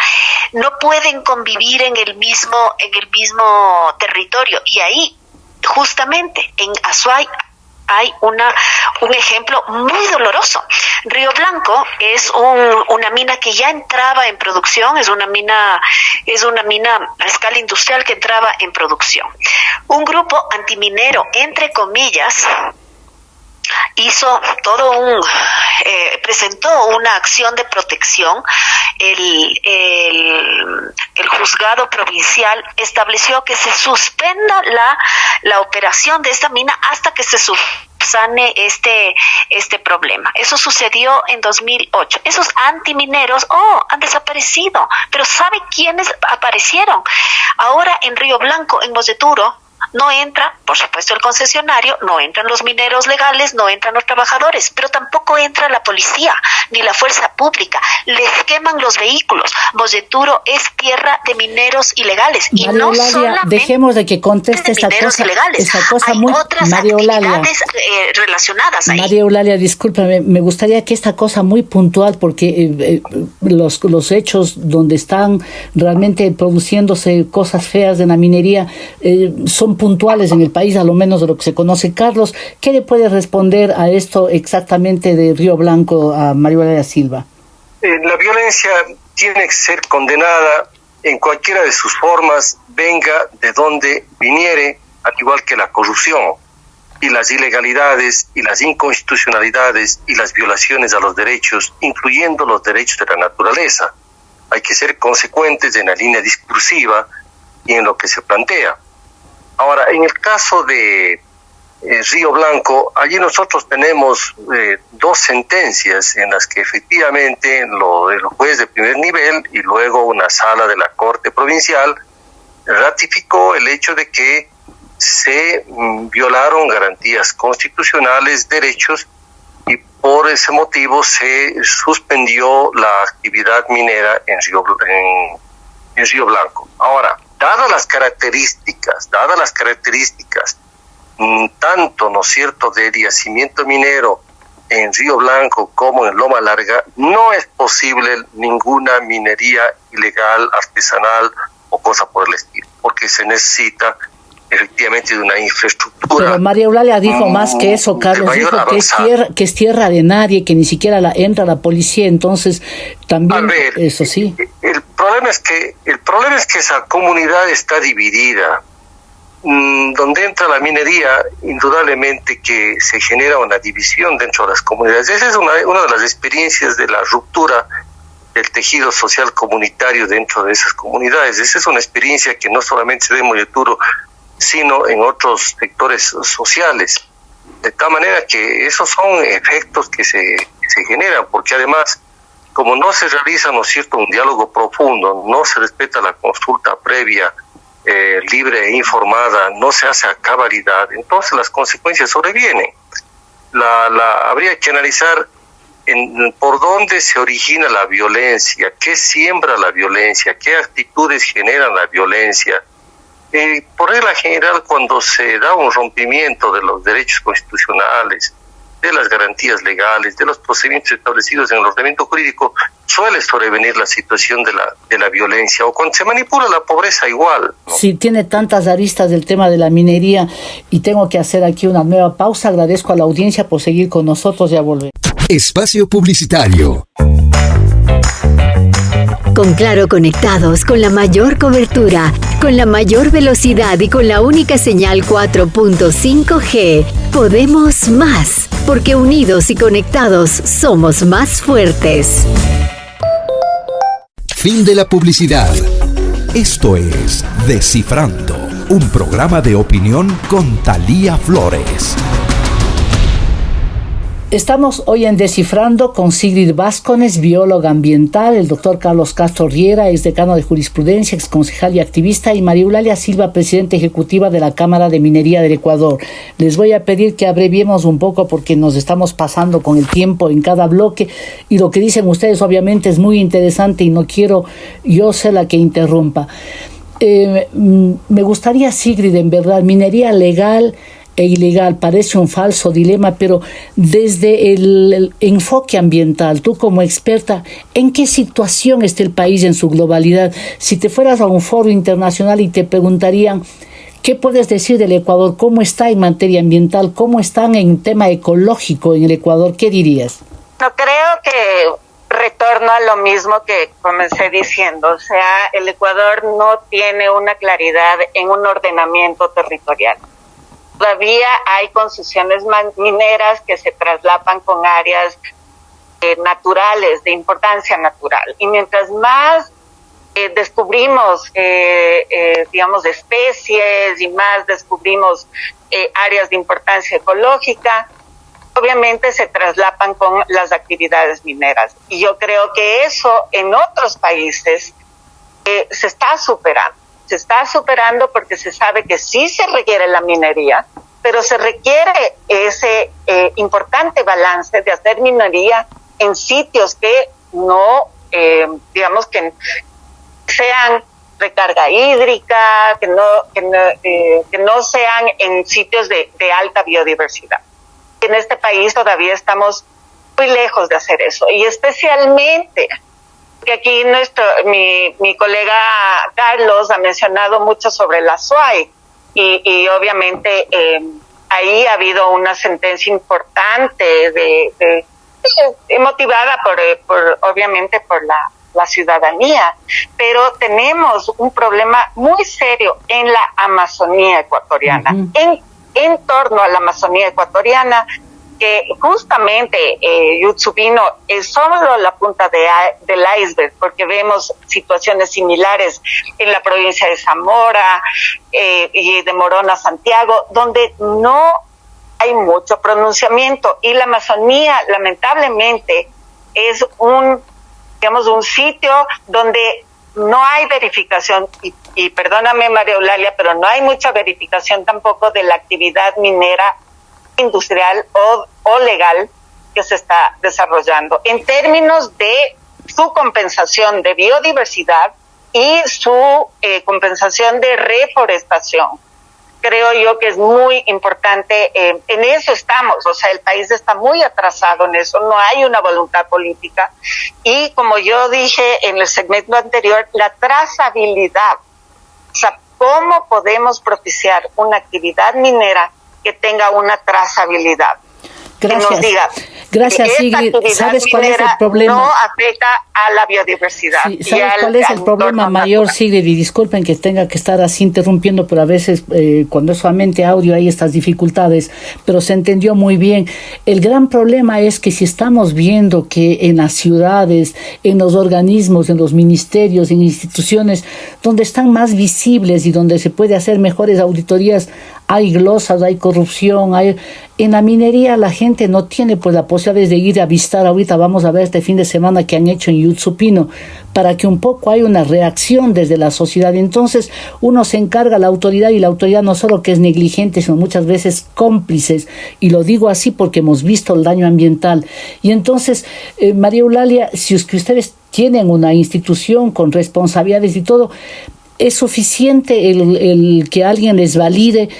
Speaker 5: No pueden convivir en el mismo, en el mismo territorio. Y ahí, justamente, en Azuay hay una, un ejemplo muy doloroso. Río Blanco es una mina que ya entraba en producción, es una mina, es una mina a escala industrial que entraba en producción. Un grupo antiminero, entre comillas, hizo todo un, eh, presentó una acción de protección. El, el, juzgado provincial estableció que se suspenda la, la operación de esta mina hasta que se subsane este, este problema. Eso sucedió en 2008. Esos antimineros, oh, han desaparecido. Pero ¿sabe quiénes aparecieron? Ahora en Río Blanco, en Moseturo, no entra, por supuesto, el concesionario, no entran los mineros legales, no entran los trabajadores, pero tampoco entra la policía ni la fuerza pública. Les queman los vehículos. Moseturo es tierra de mineros ilegales. y no
Speaker 4: dejemos de que conteste esta cosa, esta cosa muy María
Speaker 5: eh, relacionadas ahí.
Speaker 4: María Eulalia, discúlpame, me gustaría que esta cosa muy puntual, porque eh, eh, los, los hechos donde están realmente produciéndose cosas feas de la minería son puntuales en el país, a lo menos de lo que se conoce. Carlos, ¿qué le puede responder a esto exactamente de Río Blanco a María Silva?
Speaker 6: Eh, la violencia tiene que ser condenada en cualquiera de sus formas, venga de donde viniere, al igual que la corrupción y las ilegalidades y las inconstitucionalidades y las violaciones a los derechos, incluyendo los derechos de la naturaleza. Hay que ser consecuentes en la línea discursiva y en lo que se plantea. Ahora, en el caso de eh, Río Blanco, allí nosotros tenemos eh, dos sentencias en las que efectivamente lo, el juez de primer nivel y luego una sala de la Corte Provincial ratificó el hecho de que se mm, violaron garantías constitucionales, derechos, y por ese motivo se suspendió la actividad minera en Río, en Río Blanco. Ahora, dadas las características, dadas las características, mm, tanto, ¿no es cierto?, de yacimiento minero en Río Blanco como en Loma Larga, no es posible ninguna minería ilegal, artesanal o cosa por el estilo, porque se necesita efectivamente de una infraestructura.
Speaker 4: Pero María Eulalia dijo más que eso, Carlos, dijo que es, tierra, que es tierra de nadie, que ni siquiera la, entra la policía, entonces también eso sí.
Speaker 6: El problema es que el problema es que esa comunidad está dividida. mm, donde entra la minería, indudablemente que se genera una división dentro de las comunidades. Esa es una, una de las experiencias de la ruptura del tejido social comunitario dentro de esas comunidades. Esa es una experiencia que no solamente se da en Moyeturo, sino en otros sectores sociales. De tal manera que esos son efectos que se, se generan, porque además, como no se realiza, ¿no es cierto?, un diálogo profundo, no se respeta la consulta previa, eh, libre e informada, no se hace a cabalidad, entonces las consecuencias sobrevienen. La, la, habría que analizar en, por dónde se origina la violencia, qué siembra la violencia, qué actitudes generan la violencia. Eh, por regla general, cuando se da un rompimiento de los derechos constitucionales, de las garantías legales, de los procedimientos establecidos en el ordenamiento jurídico, suele sobrevenir la situación de la, de la violencia o cuando se manipula la pobreza igual.
Speaker 4: ¿no? Sí, tiene tantas aristas del tema de la minería y tengo que hacer aquí una nueva pausa. Agradezco a la audiencia por seguir con nosotros y a volver.
Speaker 1: Espacio Publicitario.
Speaker 3: Con Claro conectados con la mayor cobertura, con la mayor velocidad y con la única señal 4.5G, podemos más, porque unidos y conectados somos más fuertes.
Speaker 1: Fin de la publicidad.
Speaker 2: Esto es Descifrando, un programa de opinión con Talía Flores.
Speaker 4: Estamos hoy en Descifrando con Sigrid Vázquez, bióloga ambiental, el doctor Carlos Castro Riera, ex decano de jurisprudencia, ex concejal y activista, y María Eulalia Silva, presidenta ejecutiva de la Cámara de Minería del Ecuador. Les voy a pedir que abreviemos un poco porque nos estamos pasando con el tiempo en cada bloque y lo que dicen ustedes obviamente es muy interesante y no quiero yo ser la que interrumpa. Eh, me gustaría, Sigrid, en verdad, minería legal e ilegal. Parece un falso dilema, pero desde el, enfoque ambiental, tú como experta, ¿en qué situación está el país en su globalidad? Si te fueras a un foro internacional y te preguntarían, ¿qué puedes decir del Ecuador? ¿Cómo está en materia ambiental? ¿Cómo están en tema ecológico en el Ecuador? ¿Qué dirías?
Speaker 7: No creo que retorno a lo mismo que comencé diciendo, o sea, el Ecuador no tiene una claridad en un ordenamiento territorial todavía hay concesiones mineras que se traslapan con áreas eh, naturales, de importancia natural. Y mientras más eh, descubrimos, eh, digamos, especies y más descubrimos áreas de importancia ecológica, obviamente se traslapan con las actividades mineras. Y yo creo que eso en otros países se está superando se está superando porque se sabe que sí se requiere la minería, pero se requiere ese eh, importante balance de hacer minería en sitios que no, eh, digamos, que sean recarga hídrica, que no, que no, eh, que no sean en sitios de, de alta biodiversidad. En este país todavía estamos muy lejos de hacer eso y especialmente que aquí nuestro, mi, mi colega Carlos ha mencionado mucho sobre la SUAI y, y obviamente eh, ahí ha habido una sentencia importante de, de, de motivada por, por, obviamente por la, la ciudadanía, pero tenemos un problema muy serio en la Amazonía ecuatoriana. Uh -huh. en, en torno a la Amazonía ecuatoriana que justamente eh, Yutsubino es solo la punta de, del iceberg, porque vemos situaciones similares en la provincia de Zamora eh, y de Morona, Santiago, donde no hay mucho pronunciamiento. Y la Amazonía lamentablemente es un digamos un sitio donde no hay verificación y, y perdóname María Eulalia pero no hay mucha verificación tampoco de la actividad minera industrial o, o legal que se está desarrollando en términos de su compensación de biodiversidad y su eh, compensación de reforestación. Creo yo que es muy importante, eh, en eso estamos, o sea, el país está muy atrasado en eso, no hay una voluntad política y como yo dije en el segmento anterior, la trazabilidad, o sea, cómo podemos propiciar una actividad minera que tenga una trazabilidad.
Speaker 4: Gracias.
Speaker 7: Que nos diga
Speaker 4: Gracias, Sigrid. ¿Sabes cuál es el problema?
Speaker 7: No afecta a la biodiversidad.
Speaker 4: ¿Sabes cuál es el problema mayor, Sigrid? Y disculpen que tenga que estar así interrumpiendo, pero a veces eh, cuando es solamente audio hay estas dificultades, pero se entendió muy bien. El gran problema es que si estamos viendo que en las ciudades, en los organismos, en los ministerios, en instituciones donde están más visibles y donde se puede hacer mejores auditorías, hay glosas, hay corrupción, hay... En la minería la gente no tiene pues la posibilidad de ir a visitar ahorita, vamos a ver este fin de semana que han hecho en Yutsupino, para que un poco haya una reacción desde la sociedad. Entonces uno se encarga la autoridad y la autoridad no solo que es negligente, sino muchas veces cómplices. Y lo digo así porque hemos visto el daño ambiental. Y entonces, eh, María Eulalia, si es que ustedes tienen una institución con responsabilidades y todo, es suficiente el, el que alguien les valide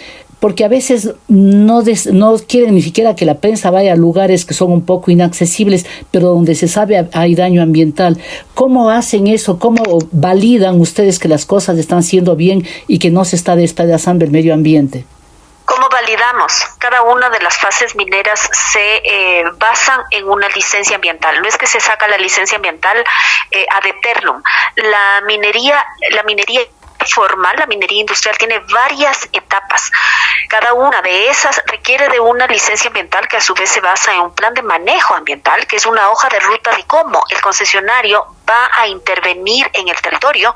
Speaker 4: porque a veces no, no quieren ni siquiera que la prensa vaya a lugares que son un poco inaccesibles, pero donde se sabe hay daño ambiental. ¿Cómo hacen eso? ¿Cómo validan ustedes que las cosas están siendo bien y que no se está despedazando el medio ambiente?
Speaker 5: ¿Cómo validamos? Cada una de las fases mineras se eh, basan en una licencia ambiental. No es que se saca la licencia ambiental eh, ad eternum. La minería, la minería formal, la minería industrial tiene varias etapas. Cada una de esas requiere de una licencia ambiental que a su vez se basa en un plan de manejo ambiental, que es una hoja de ruta de cómo el concesionario va a intervenir en el territorio,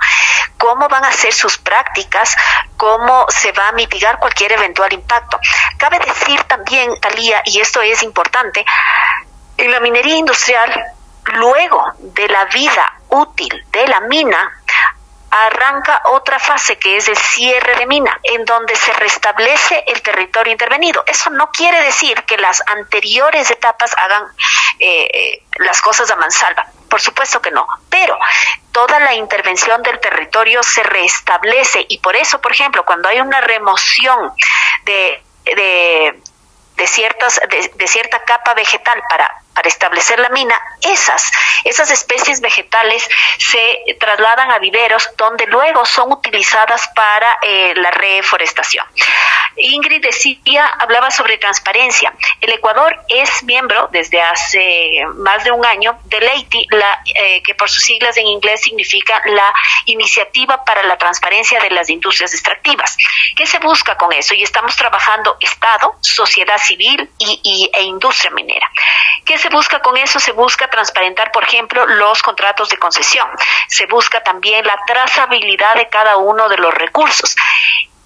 Speaker 5: cómo van a ser sus prácticas, cómo se va a mitigar cualquier eventual impacto. Cabe decir también, Talía, y esto es importante, en la minería industrial, luego de la vida útil de la mina, arranca otra fase que es el cierre de mina, en donde se restablece el territorio intervenido. Eso no quiere decir que las anteriores etapas hagan eh, las cosas a mansalva. Por supuesto que no, pero toda la intervención del territorio se restablece y por eso, por ejemplo, cuando hay una remoción de, de de, ciertas, de, cierta capa vegetal para, para establecer la mina, esas, esas especies vegetales se trasladan a viveros donde luego son utilizadas para eh, la reforestación. Ingrid decía, hablaba sobre transparencia. El Ecuador es miembro desde hace más de un año de LEITI, la, eh, que por sus siglas en inglés significa la Iniciativa para la Transparencia de las Industrias Extractivas. ¿Qué se busca con eso? Y estamos trabajando Estado, sociedad civil y, e industria minera. ¿Qué se busca con eso? Se busca transparentar, por ejemplo, los contratos de concesión. Se busca también la trazabilidad de cada uno de los recursos.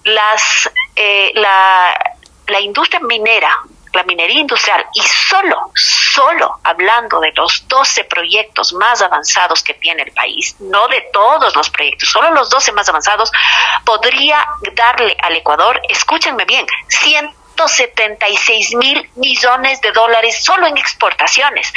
Speaker 5: Las, eh, la, la industria minera la minería industrial y solo, solo hablando de los 12 proyectos más avanzados que tiene el país, no de todos los proyectos, solo los 12 más avanzados, podría darle al Ecuador, escúchenme bien, 100 176 mil millones de dólares solo en exportaciones.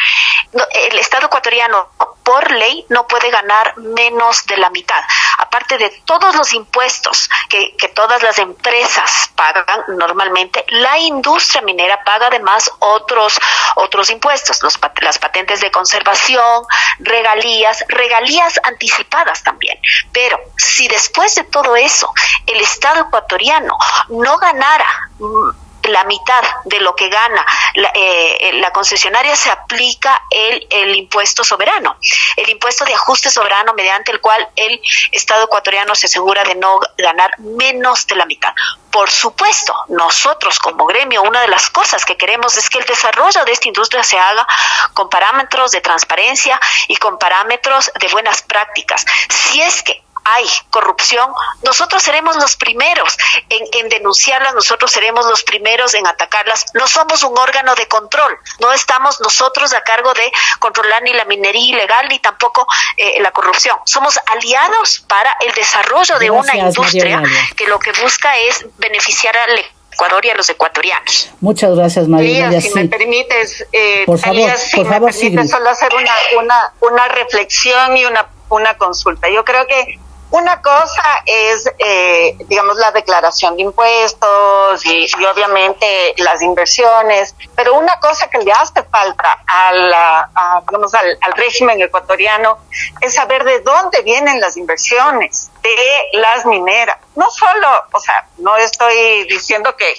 Speaker 5: El Estado ecuatoriano, por ley, no puede ganar menos de la mitad. Aparte de todos los impuestos que, todas las empresas pagan normalmente, la industria minera paga además otros, otros impuestos, los, las patentes de conservación, regalías, regalías anticipadas también. Pero si después de todo eso el Estado ecuatoriano no ganara mm, la mitad de lo que gana la, eh, la concesionaria se aplica el, el, impuesto soberano, el impuesto de ajuste soberano mediante el cual el Estado ecuatoriano se asegura de no ganar menos de la mitad. Por supuesto, nosotros como gremio, una de las cosas que queremos es que el desarrollo de esta industria se haga con parámetros de transparencia y con parámetros de buenas prácticas. Si es que hay corrupción, nosotros seremos los primeros en, denunciarlas, nosotros seremos los primeros en atacarlas. No somos un órgano de control, no estamos nosotros a cargo de controlar ni la minería ilegal ni tampoco eh, la corrupción. Somos aliados para el desarrollo de una industria que lo que busca es beneficiar al Ecuador y a los ecuatorianos.
Speaker 4: Muchas gracias, María.
Speaker 7: si me permites, eh, por favor, por favor, solo hacer una, una, una reflexión y una, una consulta. Yo creo que una cosa es, eh, digamos, la declaración de impuestos y, obviamente las inversiones, pero una cosa que le hace falta a digamos, al, régimen ecuatoriano es saber de dónde vienen las inversiones de las mineras. No solo, o sea, no estoy diciendo que,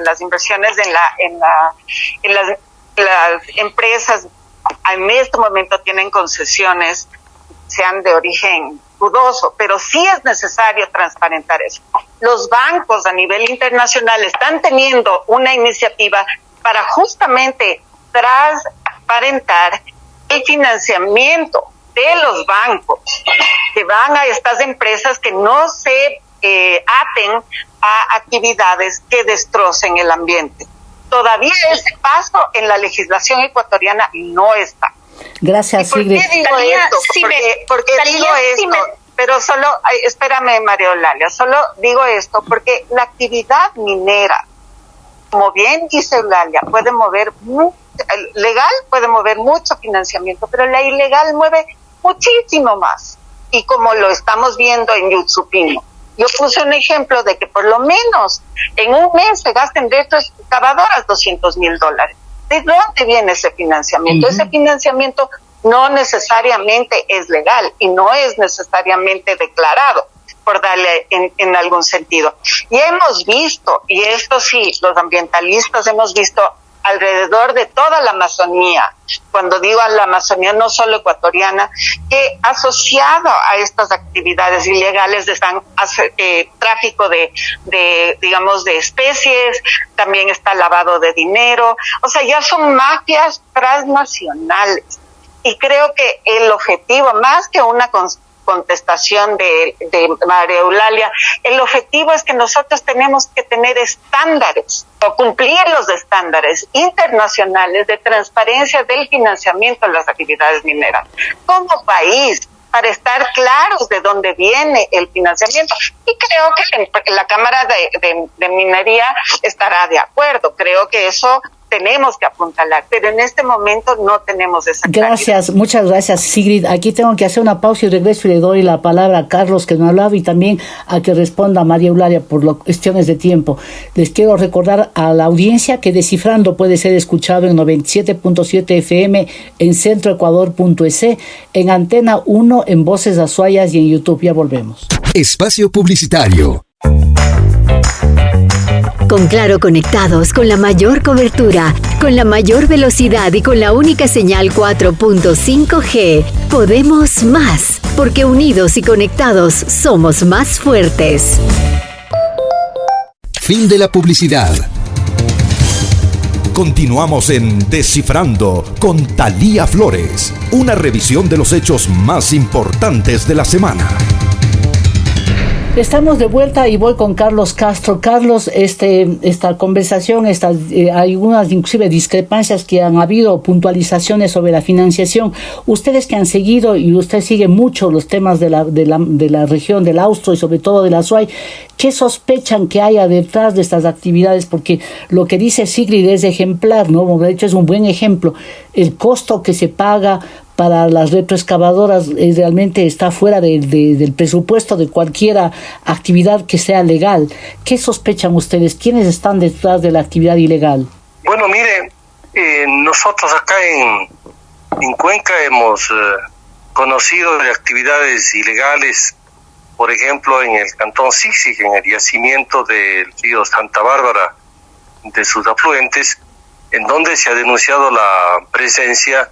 Speaker 7: las inversiones en la, en la, en las empresas en este momento tienen concesiones, sean de origen dudoso, pero sí es necesario transparentar eso. Los bancos a nivel internacional están teniendo una iniciativa para justamente transparentar el financiamiento de los bancos que van a estas empresas que no se eh, aten a actividades que destrocen el ambiente. Todavía ese paso en la legislación ecuatoriana no está.
Speaker 4: Gracias,
Speaker 7: ¿Por qué digo esto? porque, digo esto, pero solo, espérame, María Eulalia, solo digo esto porque la actividad minera, como bien dice Eulalia, puede mover, legal puede mover mucho financiamiento, pero la ilegal mueve muchísimo más. Y como lo estamos viendo en Yutsupino, yo puse un ejemplo de que por lo menos en un mes se gasten de estas excavadoras 200 mil dólares. ¿De dónde viene ese financiamiento? Ese financiamiento no necesariamente es legal y no es necesariamente declarado por darle en, en, algún sentido. Y hemos visto, y esto sí, los ambientalistas hemos visto alrededor de toda la Amazonía, cuando digo a la Amazonía no solo ecuatoriana, que asociado a estas actividades ilegales están eh, tráfico de, de, digamos, de especies, también está lavado de dinero, o sea, ya son mafias transnacionales. Y creo que el objetivo, más que una contestación de, María Eulalia, el objetivo es que nosotros tenemos que tener estándares o cumplir los estándares internacionales de transparencia del financiamiento de las actividades mineras. Como país, para estar claros de dónde viene el financiamiento. Y creo que la Cámara de, Minería estará de acuerdo. Creo que eso tenemos que apuntalar, pero en este momento no tenemos esa
Speaker 4: Gracias, muchas gracias Sigrid. Aquí tengo que hacer una pausa y regreso y le doy la palabra a Carlos que no ha hablado y también a que responda María Eulalia por las cuestiones de tiempo. Les quiero recordar a la audiencia que Descifrando puede ser escuchado en 97.7 FM en centroecuador.es, en Antena 1 en Voces Azuayas y en YouTube. Ya volvemos.
Speaker 1: Espacio Publicitario.
Speaker 3: Con Claro conectados con la mayor cobertura, con la mayor velocidad y con la única señal 4.5G, podemos más, porque unidos y conectados somos más fuertes.
Speaker 1: Fin de la publicidad.
Speaker 2: Continuamos en Descifrando con Talía Flores, una revisión de los hechos más importantes de la semana.
Speaker 4: Estamos de vuelta y voy con Carlos Castro. Carlos, este, esta conversación, estas, eh, hay unas inclusive discrepancias que han habido, puntualizaciones sobre la financiación. Ustedes que han seguido y usted sigue mucho los temas de la, de la, de la región del Austro y sobre todo de la SUAY, ¿qué sospechan que haya detrás de estas actividades? Porque lo que dice Sigrid es ejemplar, ¿no? De hecho es un buen ejemplo. El costo que se paga para las retroexcavadoras eh, realmente está fuera del presupuesto de cualquier actividad que sea legal. ¿Qué sospechan ustedes? ¿Quiénes están detrás de la actividad ilegal?
Speaker 6: Bueno, mire, eh, nosotros acá en, en Cuenca hemos eh, conocido de actividades ilegales, por ejemplo, en el cantón Sixig, en el yacimiento del río Santa Bárbara, de sus afluentes, en donde se ha denunciado la presencia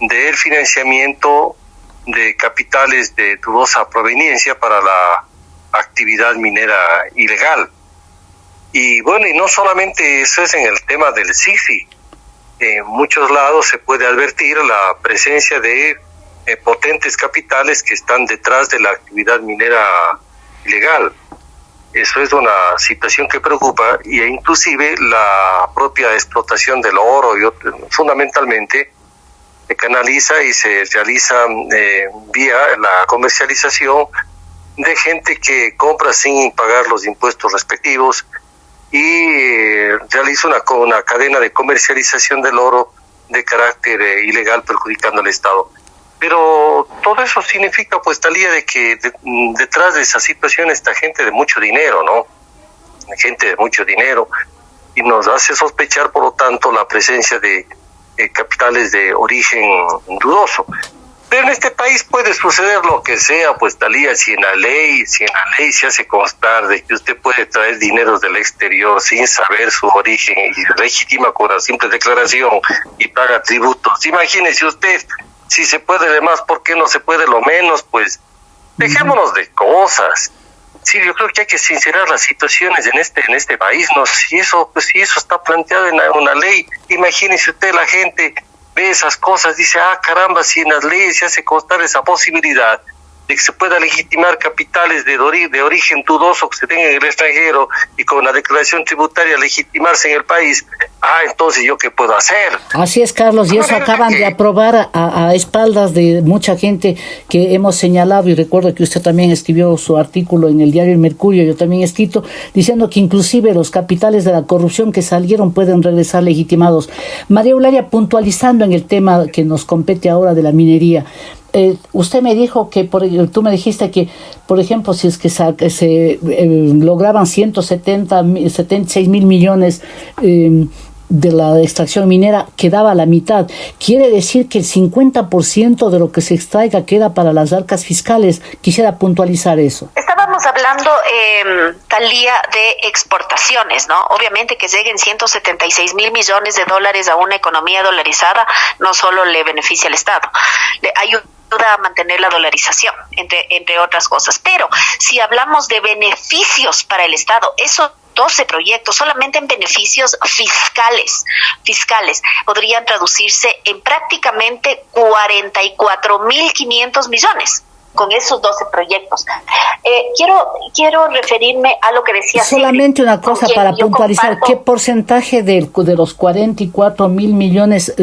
Speaker 6: del financiamiento de capitales de dudosa proveniencia para la actividad minera ilegal. Y bueno, y no solamente eso es en el tema del SIFI, en muchos lados se puede advertir la presencia de eh, potentes capitales que están detrás de la actividad minera ilegal. Eso es una situación que preocupa y e inclusive la propia explotación del oro y fundamentalmente se canaliza y se realiza eh, vía la comercialización de gente que compra sin pagar los impuestos respectivos y eh, realiza una, una cadena de comercialización del oro de carácter eh, ilegal perjudicando al Estado. Pero todo eso significa, pues, talía de que detrás de esa situación está gente de mucho dinero, ¿no? Gente de mucho dinero y nos hace sospechar, por lo tanto, la presencia de eh, capitales de origen dudoso. Pero en este país puede suceder lo que sea, pues Talía, si en la ley, si en la ley se hace constar de que usted puede traer dinero del exterior sin saber su origen y legítima con la simple declaración y paga tributos. Imagínese usted, si se puede de más, ¿por qué no se puede lo menos? Pues dejémonos de cosas. Sí, yo creo que hay que sincerar las situaciones en este en este país, ¿no? Si eso, pues si eso está planteado en una ley, imagínese usted la gente ve esas cosas, dice, ah, caramba, si en las leyes se hace constar esa posibilidad de que se pueda legitimar capitales de, de origen dudoso que se tengan en el extranjero y con la declaración tributaria legitimarse en el país, ah, entonces yo qué puedo hacer.
Speaker 4: Así es, Carlos, y eso acaban de aprobar a, a, espaldas de mucha gente que hemos señalado, y recuerdo que usted también escribió su artículo en el diario El Mercurio, yo también he escrito, diciendo que inclusive los capitales de la corrupción que salieron pueden regresar legitimados. María Eulalia, puntualizando en el tema que nos compete ahora de la minería, eh, usted me dijo que, por, tú me dijiste que, por ejemplo, si es que se, eh, lograban 170, 76 mil millones eh, de la extracción minera, quedaba la mitad. Quiere decir que el 50% de lo que se extraiga queda para las arcas fiscales. Quisiera puntualizar eso.
Speaker 5: Estábamos hablando, eh, Talía, de exportaciones, ¿no? Obviamente que lleguen 176 mil millones de dólares a una economía dolarizada no solo le beneficia al Estado, le ayuda a mantener la dolarización, entre, entre otras cosas. Pero si hablamos de beneficios para el Estado, esos 12 proyectos solamente en beneficios fiscales, fiscales, podrían traducirse en prácticamente 44.500 millones con esos 12 proyectos. Eh, quiero, quiero referirme a lo que decía.
Speaker 4: Solamente una cosa para puntualizar, ¿qué porcentaje de, de, los 44 mil millones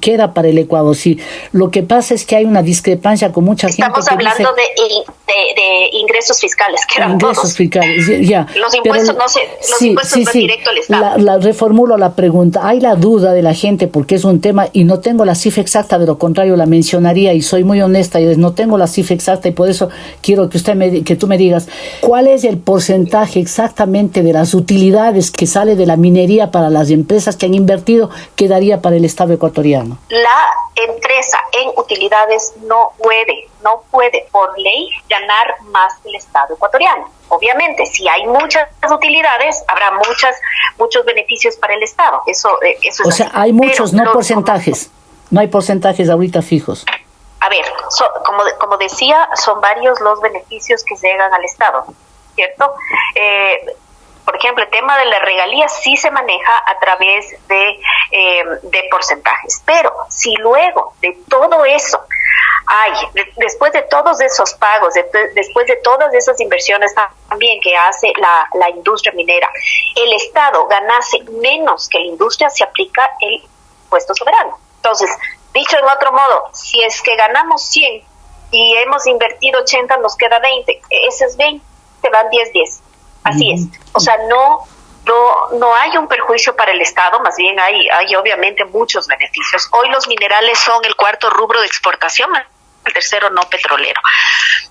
Speaker 4: queda para el Ecuador? Si lo que pasa es que hay una discrepancia con mucha
Speaker 5: Estamos
Speaker 4: gente.
Speaker 5: Estamos hablando de, de, ingresos fiscales, que eran
Speaker 4: Ingresos fiscales, ya.
Speaker 5: Los impuestos no se, los impuestos van directo al Estado.
Speaker 4: La, la, reformulo la pregunta. Hay la duda de la gente porque es un tema y no tengo la cifra exacta, de lo contrario la mencionaría y soy muy honesta y no tengo la cifra exacta y por eso quiero que usted me, que tú me digas cuál es el porcentaje exactamente de las utilidades que sale de la minería para las empresas que han invertido que daría para el Estado ecuatoriano.
Speaker 5: La empresa en utilidades no puede, no puede por ley ganar más que el Estado ecuatoriano. Obviamente, si hay muchas utilidades, habrá muchas, muchos beneficios para el Estado. Eso, eh, eso
Speaker 4: o sea, hay muchos, no porcentajes. No hay porcentajes ahorita fijos
Speaker 5: a ver, como, como decía, son varios los beneficios que llegan al Estado, ¿cierto? Eh, por ejemplo, el tema de la regalía sí se maneja a través de, eh, de porcentajes, pero si luego de todo eso hay, después de todos esos pagos, después de todas esas inversiones también que hace la, la industria minera, el Estado ganase menos que la industria, se aplica el impuesto soberano. Entonces, Dicho en otro modo, si es que ganamos 100 y hemos invertido 80, nos queda 20. Esos 20 te van 10, 10. Así es. O sea, no, no, no hay un perjuicio para el Estado, más bien hay, hay obviamente muchos beneficios. Hoy los minerales son el cuarto rubro de exportación, el tercero no petrolero.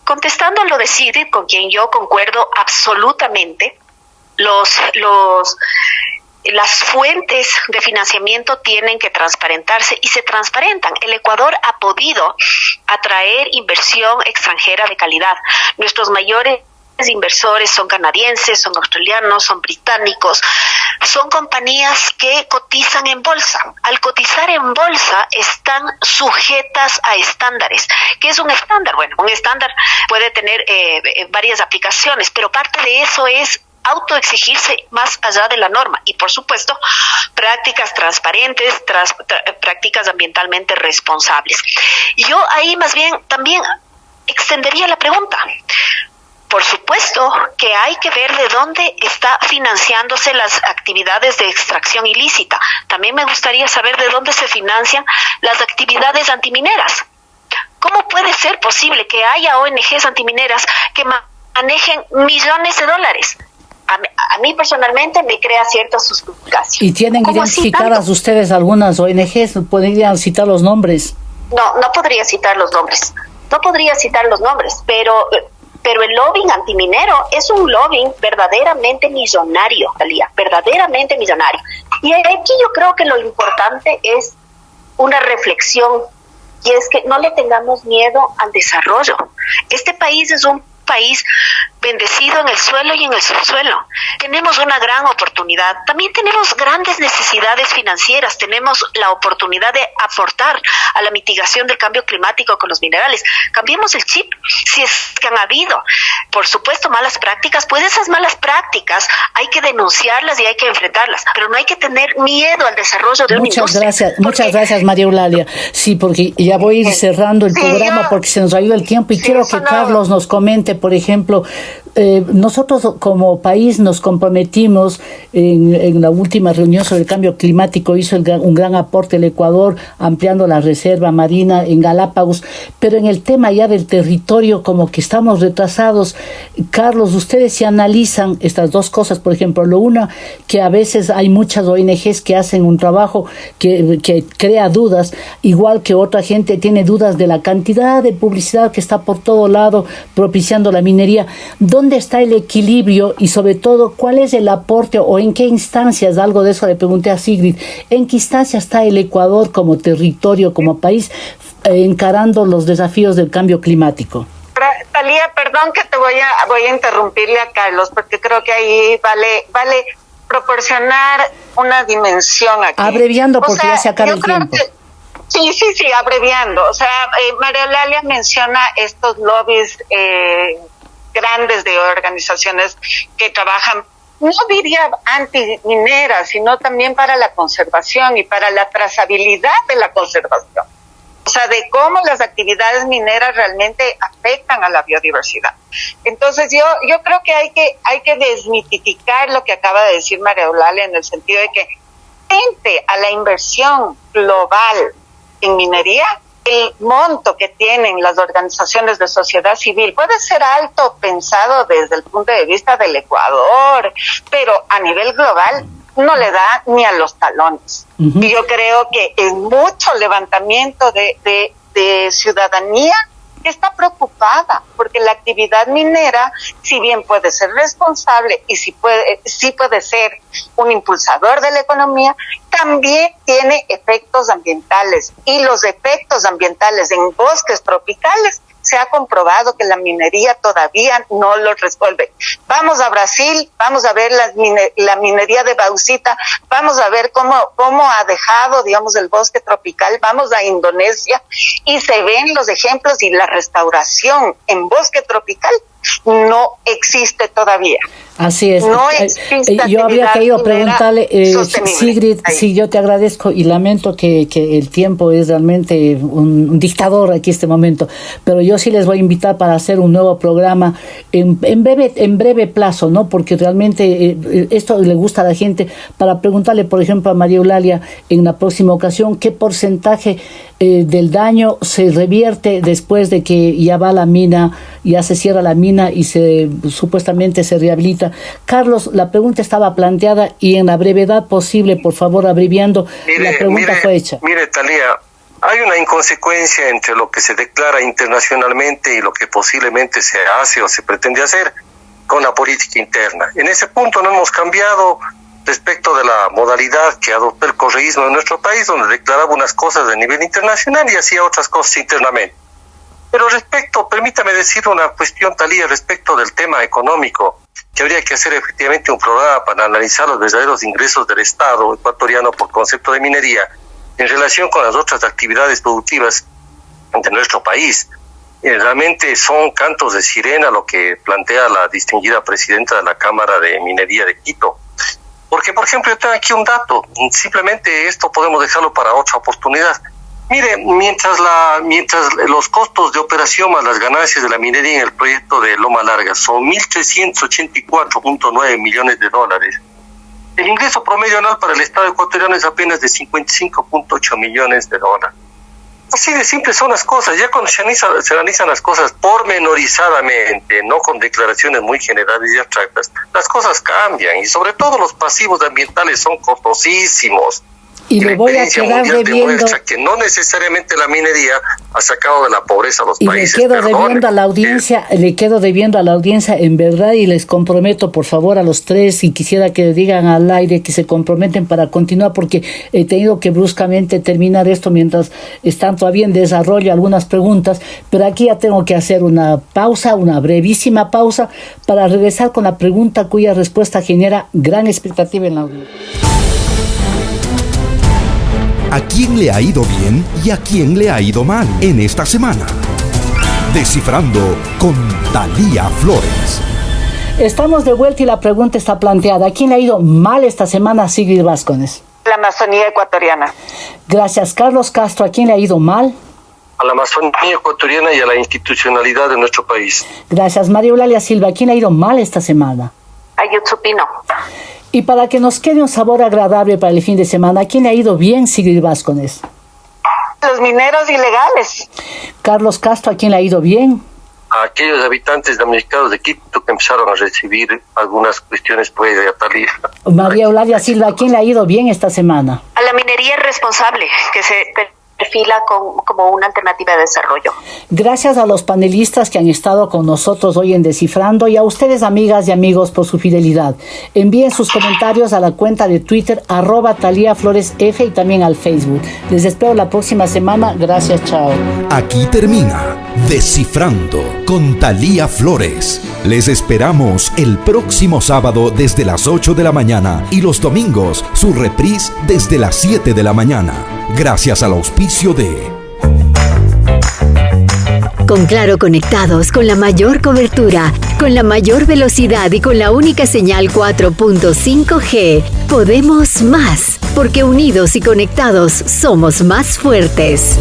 Speaker 5: Contestando a lo de CIDID, con quien yo concuerdo absolutamente, los, los las fuentes de financiamiento tienen que transparentarse y se transparentan. El Ecuador ha podido atraer inversión extranjera de calidad. Nuestros mayores inversores son canadienses, son australianos, son británicos, son compañías que cotizan en bolsa. Al cotizar en bolsa están sujetas a estándares. ¿Qué es un estándar? Bueno, un estándar puede tener eh, eh varias aplicaciones, pero parte de eso es autoexigirse más allá de la norma y, por supuesto, prácticas transparentes, prácticas ambientalmente responsables. Yo ahí más bien también extendería la pregunta. Por supuesto que hay que ver de dónde está financiándose las actividades de extracción ilícita. También me gustaría saber de dónde se financian las actividades antimineras. ¿Cómo puede ser posible que haya ONGs antimineras que manejen millones de dólares? A, mí personalmente me crea cierta suspicacia.
Speaker 4: ¿Y tienen identificadas ustedes algunas ONGs? ¿Podrían citar los nombres?
Speaker 5: No, no podría citar los nombres. No podría citar los nombres, pero pero el lobbying antiminero es un lobbying verdaderamente millonario, Talía, verdaderamente millonario. Y aquí yo creo que lo importante es una reflexión y es que no le tengamos miedo al desarrollo. Este país es un país bendecido en el suelo y en el subsuelo. Tenemos una gran oportunidad. También tenemos grandes necesidades financieras. Tenemos la oportunidad de aportar a la mitigación del cambio climático con los minerales. Cambiemos el chip. Si es que han habido, por supuesto, malas prácticas, pues esas malas prácticas hay que denunciarlas y hay que enfrentarlas. Pero no hay que tener miedo al desarrollo de
Speaker 4: muchas Gracias, muchas gracias, María Eulalia. Sí, porque ya voy a ir cerrando el programa porque se nos ha ido el tiempo y quiero que Carlos nos comente, por ejemplo, eh, nosotros como país nos comprometimos en, la última reunión sobre el cambio climático, hizo un gran aporte el Ecuador ampliando la reserva marina en Galápagos, pero en el tema ya del territorio como que estamos retrasados. Carlos, ustedes se analizan estas dos cosas, por ejemplo, lo una, que a veces hay muchas ONGs que hacen un trabajo que, que crea dudas, igual que otra gente tiene dudas de la cantidad de publicidad que está por todo lado propiciando la minería. ¿Dónde está el equilibrio y sobre todo cuál es el aporte o en qué instancias, algo de eso le pregunté a Sigrid, en qué instancias está el Ecuador como territorio, como país, eh, encarando los desafíos del cambio climático?
Speaker 7: Talía, perdón que te voy a, voy a interrumpirle a Carlos, porque creo que ahí vale, vale proporcionar una dimensión aquí.
Speaker 4: Abreviando porque ya se acaba el tiempo.
Speaker 7: Sí, sí, sí, abreviando. O sea, eh, María Lalia menciona estos lobbies eh, grandes de organizaciones que trabajan no diría anti-minera, sino también para la conservación y para la trazabilidad de la conservación. O sea, de cómo las actividades mineras realmente afectan a la biodiversidad. Entonces, yo, yo creo que hay que, hay que desmitificar lo que acaba de decir María Eulalia en el sentido de que frente a la inversión global en minería, el monto que tienen las organizaciones de sociedad civil puede ser alto pensado desde el punto de vista del Ecuador, pero a nivel global no le da ni a los talones. Y yo creo que es mucho levantamiento de, de, de ciudadanía está preocupada porque la actividad minera, si bien puede ser responsable y si puede, sí puede ser un impulsador de la economía, también tiene efectos ambientales. Y los efectos ambientales en bosques tropicales se ha comprobado que la minería todavía no lo resuelve. Vamos a Brasil, vamos a ver la, minería de bauxita, vamos a ver cómo, cómo ha dejado, digamos, el bosque tropical, vamos a Indonesia y se ven los ejemplos y la restauración en bosque tropical no existe todavía.
Speaker 4: Así es.
Speaker 7: No eh,
Speaker 4: eh, yo había querido preguntarle, eh, Sigrid, sí, yo te agradezco y lamento que, que el tiempo es realmente un, dictador aquí este momento, pero yo sí les voy a invitar para hacer un nuevo programa en, en breve en breve plazo, ¿no? Porque realmente esto le gusta a la gente para preguntarle, por ejemplo, a María Eulalia en la próxima ocasión qué porcentaje del daño se revierte después de que ya va la mina, ya se cierra la mina y se supuestamente se rehabilita Carlos, la pregunta estaba planteada y en la brevedad posible, por favor, abreviando, la pregunta fue hecha.
Speaker 6: Mire, Talía, hay una inconsecuencia entre lo que se declara internacionalmente y lo que posiblemente se hace o se pretende hacer con la política interna. En ese punto no hemos cambiado respecto de la modalidad que adoptó el correísmo en nuestro país, donde declaraba unas cosas a nivel internacional y hacía otras cosas internamente. Pero respecto, permítame decir una cuestión, Talía, respecto del tema económico que habría que hacer efectivamente un programa para analizar los verdaderos ingresos del Estado ecuatoriano por concepto de minería en relación con las otras actividades productivas de nuestro país. Eh, realmente son cantos de sirena lo que plantea la distinguida presidenta de la Cámara de Minería de Quito. Porque, por ejemplo, yo tengo aquí un dato, simplemente esto podemos dejarlo para otra oportunidad. Mire, mientras, la, mientras los costos de operación más las ganancias de la minería en el proyecto de Loma Larga son 1.384.9 millones de dólares, el ingreso promedio anual para el Estado ecuatoriano es apenas de 55.8 millones de dólares. Así de simple son las cosas. Ya cuando se analizan, se analizan las cosas pormenorizadamente, no con declaraciones muy generales y abstractas, las cosas cambian y sobre todo los pasivos ambientales son costosísimos
Speaker 4: y le voy a quedar debiendo
Speaker 6: que no necesariamente la minería ha sacado de la pobreza a los
Speaker 4: y
Speaker 6: países.
Speaker 4: le quedo debiendo a la audiencia, le quedo debiendo a la audiencia en verdad y les comprometo por favor a los tres y quisiera que digan al aire que se comprometen para continuar porque he tenido que bruscamente terminar esto mientras están todavía en desarrollo algunas preguntas, pero aquí ya tengo que hacer una pausa, una brevísima pausa para regresar con la pregunta cuya respuesta genera gran expectativa en la audiencia
Speaker 2: a quién le ha ido bien y a quién le ha ido mal en esta semana. Descifrando con Talía Flores.
Speaker 4: Estamos de vuelta y la pregunta está planteada. ¿A quién le ha ido mal esta semana, Sigrid Vázquez?
Speaker 7: La Amazonía ecuatoriana.
Speaker 4: Gracias, Carlos Castro. ¿A quién le ha ido mal?
Speaker 6: A la Amazonía ecuatoriana y a la institucionalidad de nuestro país.
Speaker 4: Gracias, María Eulalia Silva. ¿A quién le ha ido mal esta semana?
Speaker 5: A Yutsupino.
Speaker 4: Y para que nos quede un sabor agradable para el fin de semana, ¿a quién le ha ido bien, Sigrid Vázquez?
Speaker 7: Los mineros ilegales.
Speaker 4: Carlos Castro, ¿a quién le ha ido bien?
Speaker 6: A aquellos habitantes damnificados de Quito que empezaron a recibir algunas cuestiones pues de Atalía.
Speaker 4: María Eulalia Silva, ¿a quién le ha ido bien esta semana?
Speaker 5: A la minería responsable, que se perfila como una alternativa de desarrollo.
Speaker 4: Gracias a los panelistas que han estado con nosotros hoy en Descifrando y a ustedes amigas y amigos por su fidelidad. Envíen sus comentarios a la cuenta de Twitter arroba Talía Flores F y también al Facebook. Les espero la próxima semana. Gracias, chao.
Speaker 2: Aquí termina Descifrando con Talía Flores. Les esperamos el próximo sábado desde las 8 de la mañana y los domingos su reprise desde las 7 de la mañana. Gracias al auspicio de...
Speaker 3: Con Claro conectados con la mayor cobertura, con la mayor velocidad y con la única señal 4.5G, podemos más, porque unidos y conectados somos más fuertes.